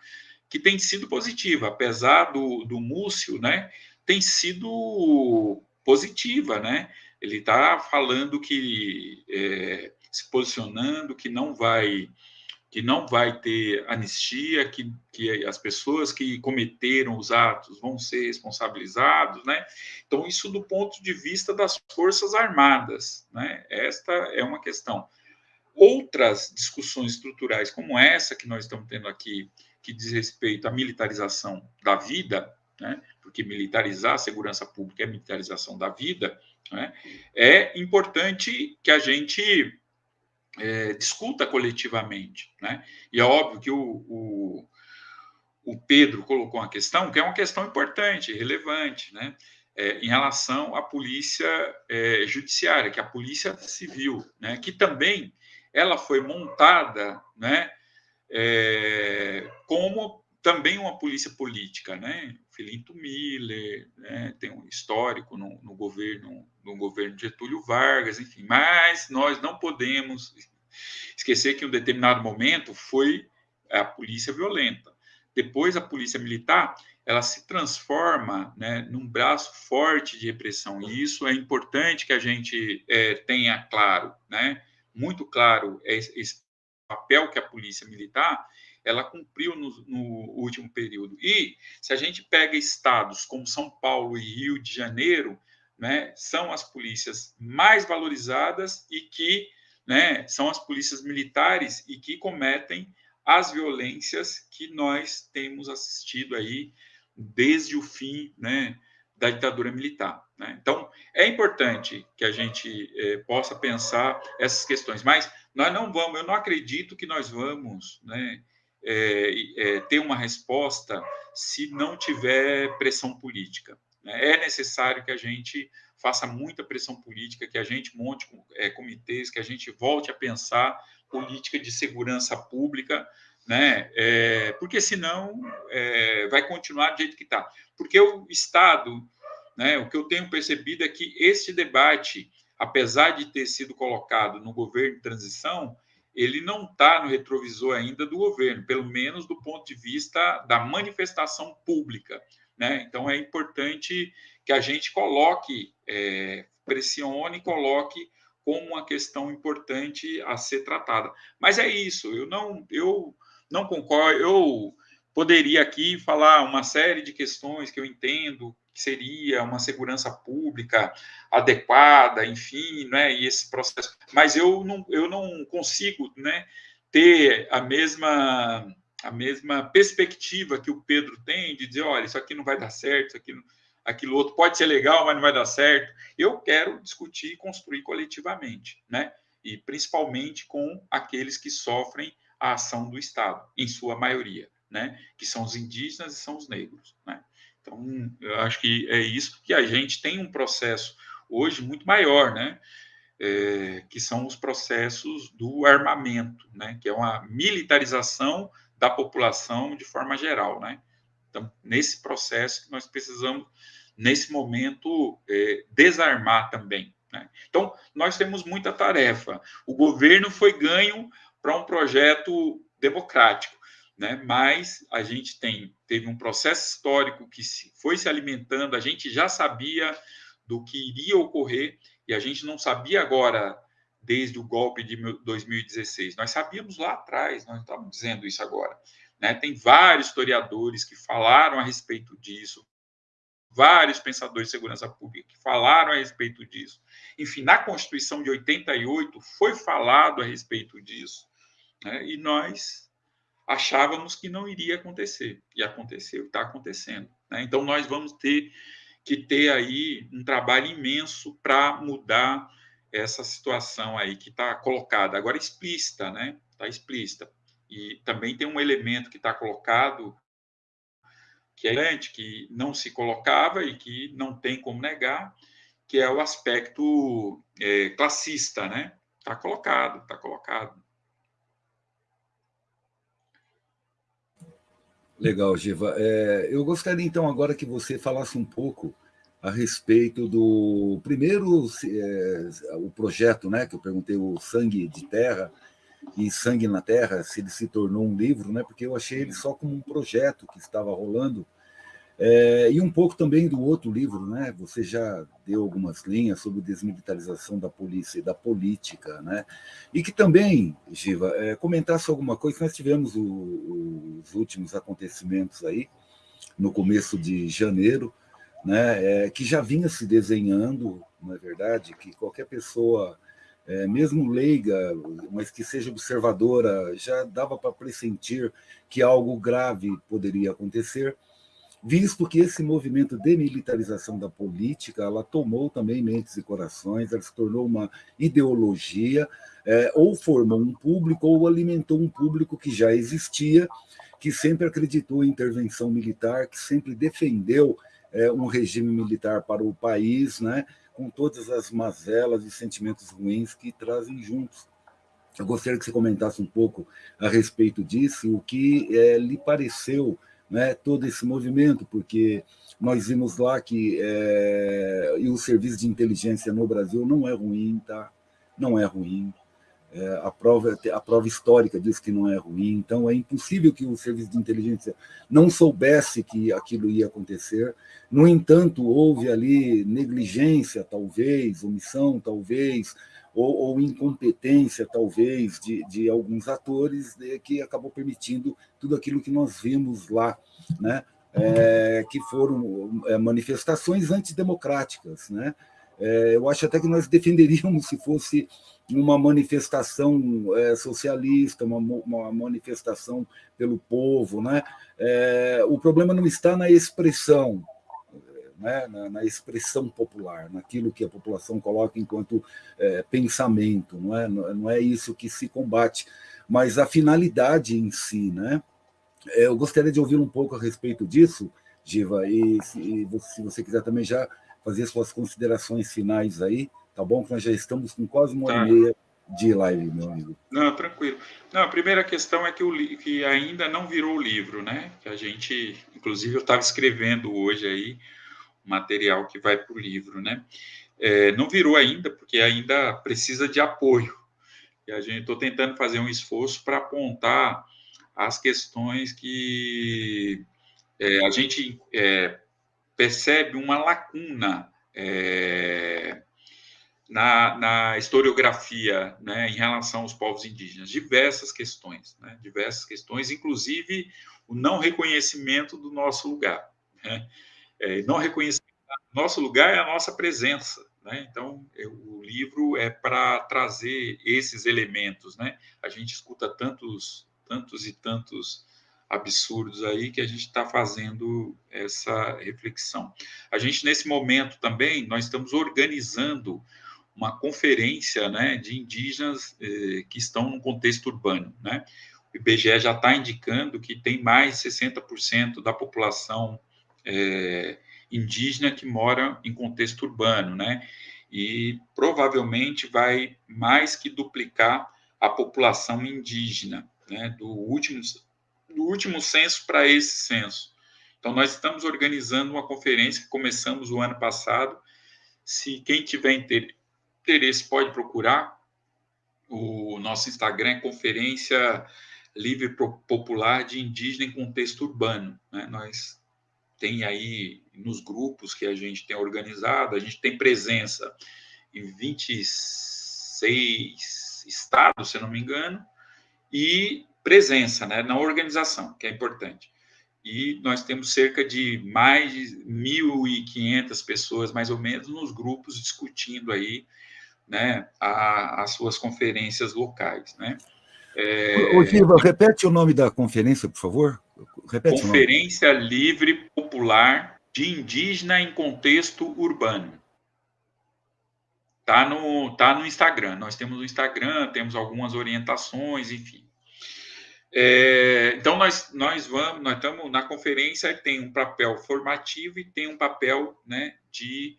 que tem sido positiva, apesar do, do Múcio, né, tem sido positiva, né? Ele está falando que é, se posicionando que não vai que não vai ter anistia, que, que as pessoas que cometeram os atos vão ser responsabilizados, né? Então isso do ponto de vista das forças armadas, né? Esta é uma questão. Outras discussões estruturais como essa que nós estamos tendo aqui, que diz respeito à militarização da vida, né? Porque militarizar a segurança pública é militarização da vida, né? É importante que a gente é, discuta coletivamente. Né? E é óbvio que o, o, o, Pedro colocou uma questão que é uma questão importante, relevante, né? É, em relação à polícia é, judiciária, que é a polícia civil, né? que também ela foi montada né? É, como também uma polícia política, né? Filinto Miller, né? tem um histórico no, no, governo no governo Getúlio Vargas, enfim. Mas nós não podemos esquecer que em um determinado momento foi a polícia violenta. Depois a polícia militar ela se transforma né, num braço forte de repressão e isso é importante que a gente é, tenha claro, né? Muito claro esse papel que a polícia militar ela cumpriu no, no, último período. E se a gente pega estados como São Paulo e Rio de Janeiro, né, são as polícias mais valorizadas e que né, são as polícias militares e que cometem as violências que nós temos assistido aí desde o fim né, da ditadura militar. Né? Então, é importante que a gente é, possa pensar essas questões, mas nós não vamos, eu não acredito que nós vamos né, é, é, ter uma resposta se não tiver pressão política. Né? É necessário que a gente faça muita pressão política, que a gente monte é, comitês, que a gente volte a pensar política de segurança pública, né? É, porque senão é, vai continuar do jeito que está. Porque o Estado, né? O que eu tenho percebido é que esse debate, apesar de ter sido colocado no governo de transição, ele não está no retrovisor ainda do governo, pelo menos do ponto de vista da manifestação pública. Né? Então, é importante que a gente coloque, é, pressione, coloque como uma questão importante a ser tratada. Mas é isso, eu não, eu não concordo, eu poderia aqui falar uma série de questões que eu entendo que seria uma segurança pública adequada, enfim, né, e esse processo, mas eu não, eu não consigo, né, ter a mesma a mesma perspectiva que o Pedro tem de dizer, olha, isso aqui não vai dar certo, isso aqui não, aquilo outro pode ser legal, mas não vai dar certo. Eu quero discutir e construir coletivamente, né? E principalmente com aqueles que sofrem a ação do Estado, em sua maioria, né? Que são os indígenas e são os negros, né? Então, eu acho que é isso que a gente tem um processo hoje muito maior, né? É, que são os processos do armamento, né? Que é uma militarização da população de forma geral, né? Então, nesse processo que nós precisamos, nesse momento, é, desarmar também. Né? Então, nós temos muita tarefa. O governo foi ganho para um projeto democrático, né? mas a gente tem, teve um processo histórico que foi se alimentando, a gente já sabia do que iria ocorrer e a gente não sabia agora desde o golpe de 2016. Nós sabíamos lá atrás, nós estamos dizendo isso agora. Né? Tem vários historiadores que falaram a respeito disso, vários pensadores de segurança pública que falaram a respeito disso. Enfim, na Constituição de 88 foi falado a respeito disso. Né? E nós achávamos que não iria acontecer. E aconteceu, está acontecendo. Né? Então, nós vamos ter que ter aí um trabalho imenso para mudar essa situação aí que está colocada, agora explícita, né? Está explícita. E também tem um elemento que está colocado que é grande, que não se colocava e que não tem como negar, que é o aspecto é, classista, né? Está colocado, está colocado. Legal, Giva. É, eu gostaria então agora que você falasse um pouco a respeito do primeiro é, o projeto, né, que eu perguntei o Sangue de Terra e Sangue na Terra, se ele se tornou um livro, né, porque eu achei ele só como um projeto que estava rolando. É, e um pouco também do outro livro, né? Você já deu algumas linhas sobre desmilitarização da polícia e da política, né? E que também, Giva, é, comentasse alguma coisa. Nós tivemos o, os últimos acontecimentos aí no começo de janeiro, né, é, que já vinha se desenhando, não é verdade? Que qualquer pessoa, é, mesmo leiga, mas que seja observadora, já dava para pressentir que algo grave poderia acontecer, visto que esse movimento de militarização da política, ela tomou também mentes e corações, ela se tornou uma ideologia, é, ou formou um público, ou alimentou um público que já existia, que sempre acreditou em intervenção militar, que sempre defendeu é, um regime militar para o país, né, com todas as mazelas e sentimentos ruins que trazem juntos. Eu gostaria que você comentasse um pouco a respeito disso, o que é, lhe pareceu né, todo esse movimento, porque nós vimos lá que é, e o serviço de inteligência no Brasil não é ruim, tá? Não é ruim. É, a, prova, a prova histórica diz que não é ruim, então é impossível que o serviço de inteligência não soubesse que aquilo ia acontecer. No entanto, houve ali negligência, talvez, omissão, talvez, ou, ou incompetência, talvez, de, de alguns atores né, que acabou permitindo tudo aquilo que nós vimos lá, né? É, que foram é, manifestações antidemocráticas. Né? É, eu acho até que nós defenderíamos se fosse uma manifestação é, socialista, uma, uma, manifestação pelo povo. Né? É, o problema não está na expressão, né? na, na, expressão popular, naquilo que a população coloca enquanto é, pensamento. Não é, não é isso que se combate, mas a finalidade em si. Né? É, eu gostaria de ouvir um pouco a respeito disso, Giva, e se, se você quiser também já fazer suas considerações finais aí, tá bom? Que nós já estamos com quase uma hora tá. e meia de live, meu amigo. Não, tranquilo. Não, a primeira questão é que, o, que ainda não virou o livro, né? Que a gente, inclusive, eu estava escrevendo hoje aí material que vai para o livro, né? É, não virou ainda, porque ainda precisa de apoio. E a gente estou tentando fazer um esforço para apontar as questões que é, a gente é, percebe uma lacuna é, na, na, historiografia né, em relação aos povos indígenas. Diversas questões, né, diversas questões, inclusive o não reconhecimento do nosso lugar. Né? É, não reconhecimento do nosso lugar é a nossa presença. Né? Então, o livro é para trazer esses elementos. Né? A gente escuta tantos, tantos e tantos absurdos aí que a gente está fazendo essa reflexão. A gente, nesse momento também, nós estamos organizando uma conferência né, de indígenas eh, que estão no contexto urbano. Né? O IBGE já está indicando que tem mais de 60% da população eh, indígena que mora em contexto urbano, né? e provavelmente vai mais que duplicar a população indígena, né, do último, do último censo para esse censo. Então, nós estamos organizando uma conferência que começamos o ano passado. Se quem tiver interesse pode procurar. O nosso Instagram é Conferência Livre Popular de Indígena em Contexto Urbano. Né? Nós tem aí nos grupos que a gente tem organizado, a gente tem presença em 26 estados, se não me engano, e presença né, na organização, que é importante. E nós temos cerca de mais de 1.500 pessoas, mais ou menos, nos grupos discutindo aí né, a, as suas conferências locais. Né? É... Ô, Giva, repete o nome da conferência, por favor. Repete Conferência Livre Popular de Indígena em Contexto Urbano. Tá no, tá no Instagram. Nós temos o Instagram, temos algumas orientações, enfim. É, então, nós, nós vamos, nós estamos na conferência, tem um papel formativo e tem um papel né, de.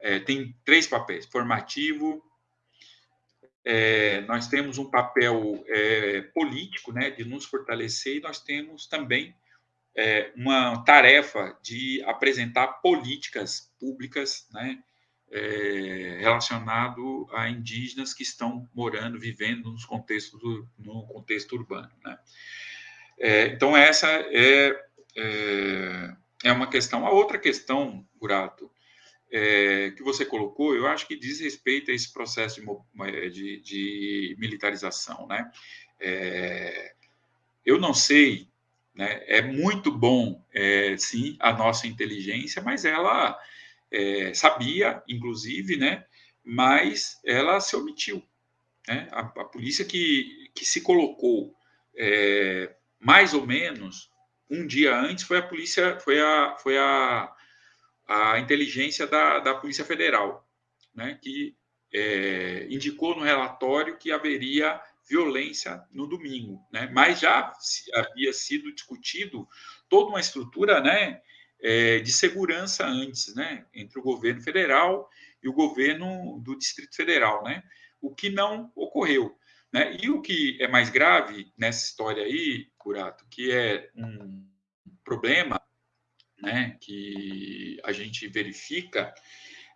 É, tem três papéis: formativo, é, nós temos um papel é, político, né, de nos fortalecer, e nós temos também é, uma tarefa de apresentar políticas públicas, né, é, relacionado a indígenas que estão morando, vivendo nos contextos no contexto urbano, né. É, então essa é, é, é uma questão. A outra questão, Burato, é, que você colocou, eu acho que diz respeito a esse processo de, de, de militarização, né? É, eu não sei, né? É muito bom, é, sim, a nossa inteligência, mas ela é, sabia, inclusive, né? Mas ela se omitiu, né? A, a polícia que, que se colocou é, mais ou menos um dia antes foi a polícia, foi a, foi a a inteligência da, da Polícia Federal, né, que é, indicou no relatório que haveria violência no domingo, né, mas já havia sido discutido toda uma estrutura né, é, de segurança antes, né, entre o governo federal e o governo do Distrito Federal, né, o que não ocorreu. Né? E o que é mais grave nessa história aí, Curato, que é um problema né, que a gente verifica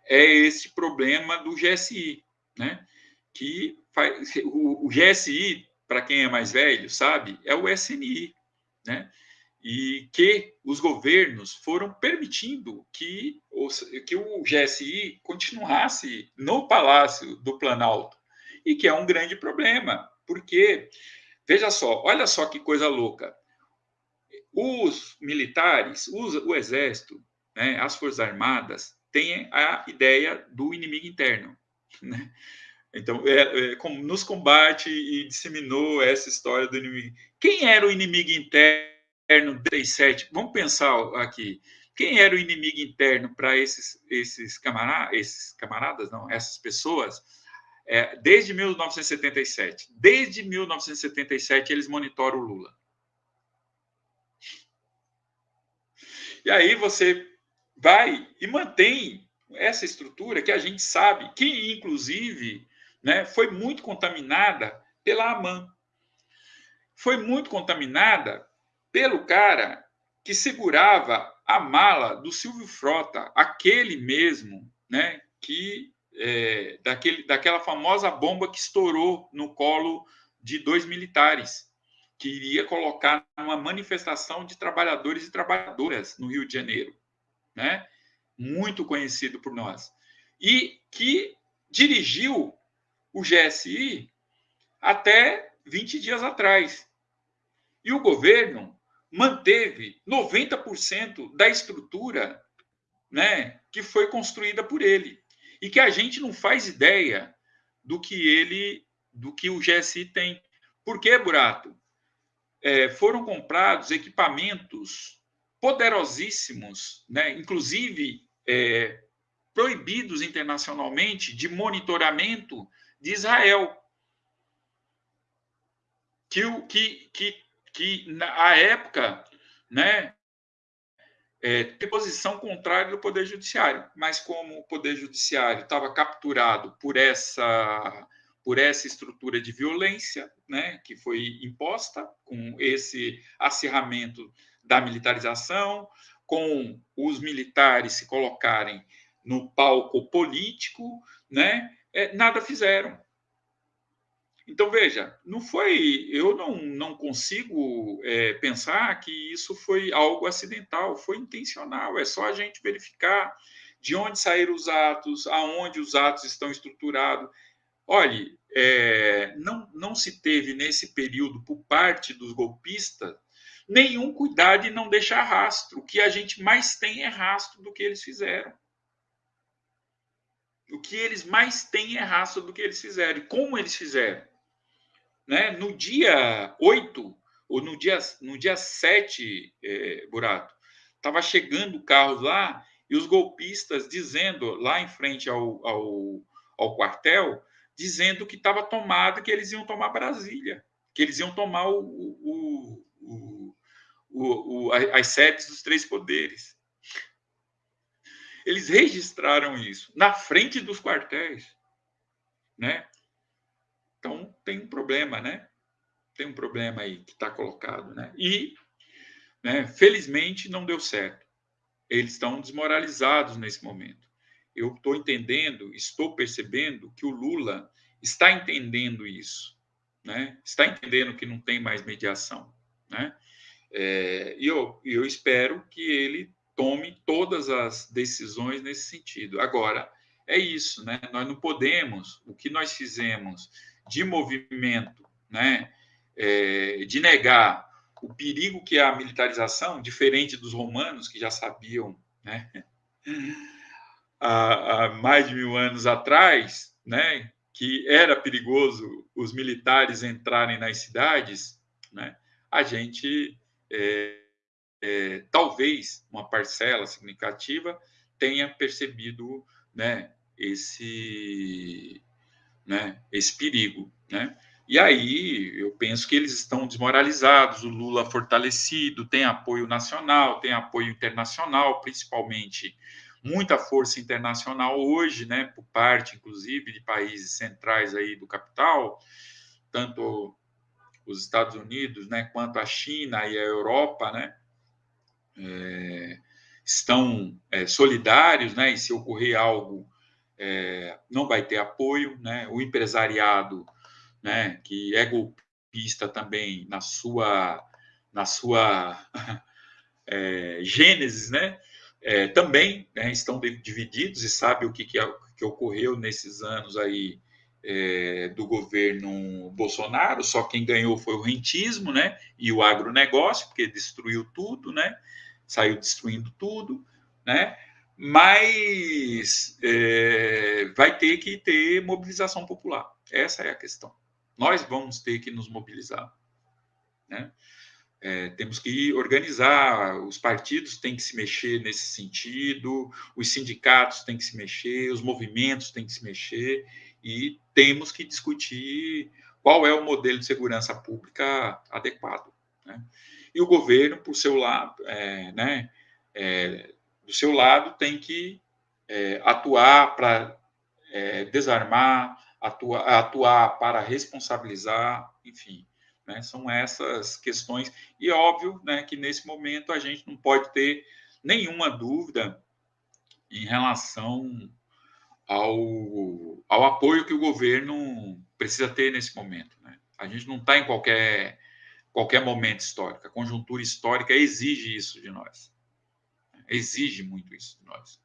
é esse problema do GSI, né, que faz, o, o GSI, para quem é mais velho, sabe, é o SNI, né, e que os governos foram permitindo que, que o GSI continuasse no Palácio do Planalto, e que é um grande problema, porque, veja só, olha só que coisa louca, os militares, os, o exército, né, as forças armadas têm a ideia do inimigo interno, né? Então, é, é, como nos combate e disseminou essa história do inimigo. Quem era o inimigo interno 37? Vamos pensar aqui. Quem era o inimigo interno para esses, esses, camaradas, esses camaradas, não, essas pessoas? É, desde 1977. Desde 1977, eles monitoram o Lula. E aí você vai e mantém essa estrutura que a gente sabe que, inclusive, né, foi muito contaminada pela AMAN. Foi muito contaminada pelo cara que segurava a mala do Silvio Frota, aquele mesmo, né, que é, daquele, daquela famosa bomba que estourou no colo de dois militares que iria colocar uma manifestação de trabalhadores e trabalhadoras no Rio de Janeiro, né? Muito conhecido por nós. E que dirigiu o GSI até 20 dias atrás. E o governo manteve 90% da estrutura né, que foi construída por ele. E que a gente não faz ideia do que ele, do que o GSI tem. Por que, Burato? É, foram comprados equipamentos poderosíssimos, né? inclusive é, proibidos internacionalmente, de monitoramento de Israel. Que, que, que, que na época, né, é, ter posição contrária do Poder Judiciário, mas como o Poder Judiciário estava capturado por essa por essa estrutura de violência, né, que foi imposta com esse acirramento da militarização, com os militares se colocarem no palco político, né, é, nada fizeram. Então, veja, não foi. Eu não, não consigo é, pensar que isso foi algo acidental, foi intencional. É só a gente verificar de onde saíram os atos, aonde os atos estão estruturados. Olhe, é, não, não se teve nesse período, por parte dos golpistas, nenhum cuidado de não deixar rastro. O que a gente mais tem é rastro do que eles fizeram. O que eles mais têm é rastro do que eles fizeram. E como eles fizeram? Né? No dia 8, ou no dia, no dia 7, é, Burato, estava chegando carros lá e os golpistas dizendo, lá em frente ao, ao, ao quartel, dizendo que estava tomado, que eles iam tomar Brasília, que eles iam tomar o, o, o, o, as sedes dos três poderes. Eles registraram isso na frente dos quartéis, né? Então tem um problema, né? Tem um problema aí que está colocado, né? E, né, felizmente, não deu certo. Eles estão desmoralizados nesse momento. Eu estou entendendo, estou percebendo que o Lula está entendendo isso, né? Está entendendo que não tem mais mediação, né? É, e eu, eu espero que ele tome todas as decisões nesse sentido. Agora, é isso, né? Nós não podemos, o que nós fizemos de movimento, né, é, de negar o perigo que é a militarização, diferente dos romanos que já sabiam, né, há, há mais de mil anos atrás, né, que era perigoso os militares entrarem nas cidades, né, a gente é, é, talvez uma parcela significativa tenha percebido né, esse né, esse perigo, né? E aí eu penso que eles estão desmoralizados, o Lula fortalecido, tem apoio nacional, tem apoio internacional, principalmente muita força internacional hoje, né, por parte inclusive de países centrais aí do capital, tanto os Estados Unidos, né, quanto a China e a Europa, né, é, estão é, solidários, né, e se ocorrer algo é, não vai ter apoio, né? O empresariado, né, que é golpista também na sua na sua é, gênese, né? É, também né, estão divididos e sabe o que, que, que ocorreu nesses anos aí é, do governo Bolsonaro, só quem ganhou foi o rentismo, né? E o agronegócio, porque destruiu tudo, né? Saiu destruindo tudo, né? mas é, vai ter que ter mobilização popular. Essa é a questão. Nós vamos ter que nos mobilizar. Né? É, temos que organizar, os partidos têm que se mexer nesse sentido, os sindicatos têm que se mexer, os movimentos têm que se mexer e temos que discutir qual é o modelo de segurança pública adequado. Né? E o governo, por seu lado, é, né, é, do seu lado, tem que é, atuar para é, desarmar, atuar, atuar para responsabilizar, enfim. Né, são essas questões. E óbvio né, que nesse momento a gente não pode ter nenhuma dúvida em relação ao, ao apoio que o governo precisa ter nesse momento. Né? A gente não está em qualquer, qualquer momento histórico. A conjuntura histórica exige isso de nós exige muito isso de nós.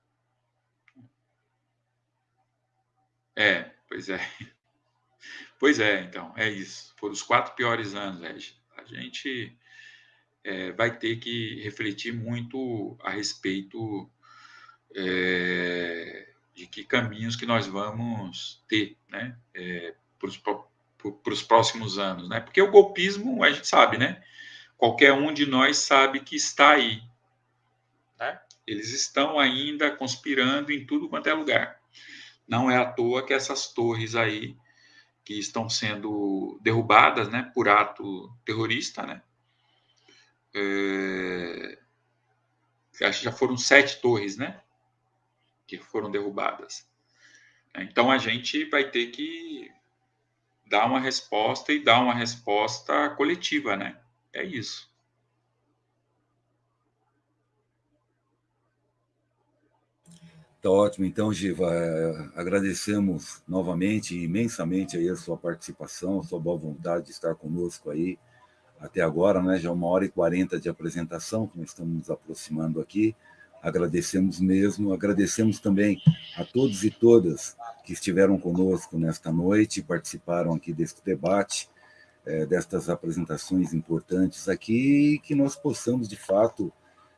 É, pois é. Pois é, então, é isso. Foram os quatro piores anos, Regi. A gente é, vai ter que refletir muito a respeito é, de que caminhos que nós vamos ter, né, é, para os próximos anos, né? Porque o golpismo, a gente sabe, né? Qualquer um de nós sabe que está aí, né? Eles estão ainda conspirando em tudo quanto é lugar. Não é à toa que essas torres aí que estão sendo derrubadas, né, por ato terrorista, né, é, acho que já foram sete torres, né? Que foram derrubadas. Então a gente vai ter que dar uma resposta e dar uma resposta coletiva, né? É isso. Tá ótimo. Então, Giva, é, agradecemos novamente, imensamente aí a sua participação, a sua boa vontade de estar conosco aí até agora, né? Já uma hora e quarenta de apresentação, que nós estamos nos aproximando aqui. Agradecemos mesmo, agradecemos também a todos e todas que estiveram conosco nesta noite, participaram aqui deste debate, é, destas apresentações importantes aqui, que nós possamos, de fato,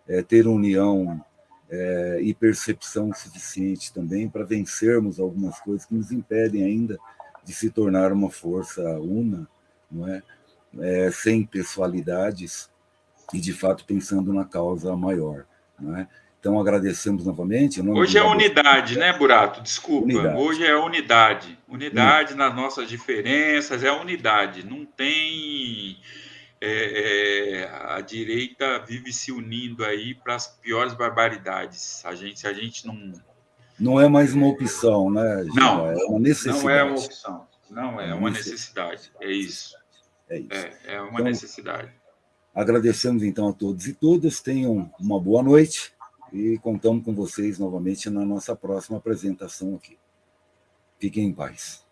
é, ter união é, e percepção suficiente também para vencermos algumas coisas que nos impedem ainda de se tornar uma força una, não é? é sem pessoalidades e, de fato, pensando na causa maior. Não é? Então, agradecemos novamente. Hoje é unidade, né, Burato? Desculpa. Unidade. Hoje é unidade. Unidade nas nossas diferenças, é unidade. Não tem é, é, a direita vive se unindo aí para as piores barbaridades. A gente, a gente não. Não é mais uma opção, né? Não, é uma necessidade. Não é uma opção. Não, é, é uma necessidade. É isso. É isso. É, é uma então, necessidade. Agradecemos então a todos e todas. Tenham uma boa noite e contamos com vocês novamente na nossa próxima apresentação aqui. Fiquem em paz.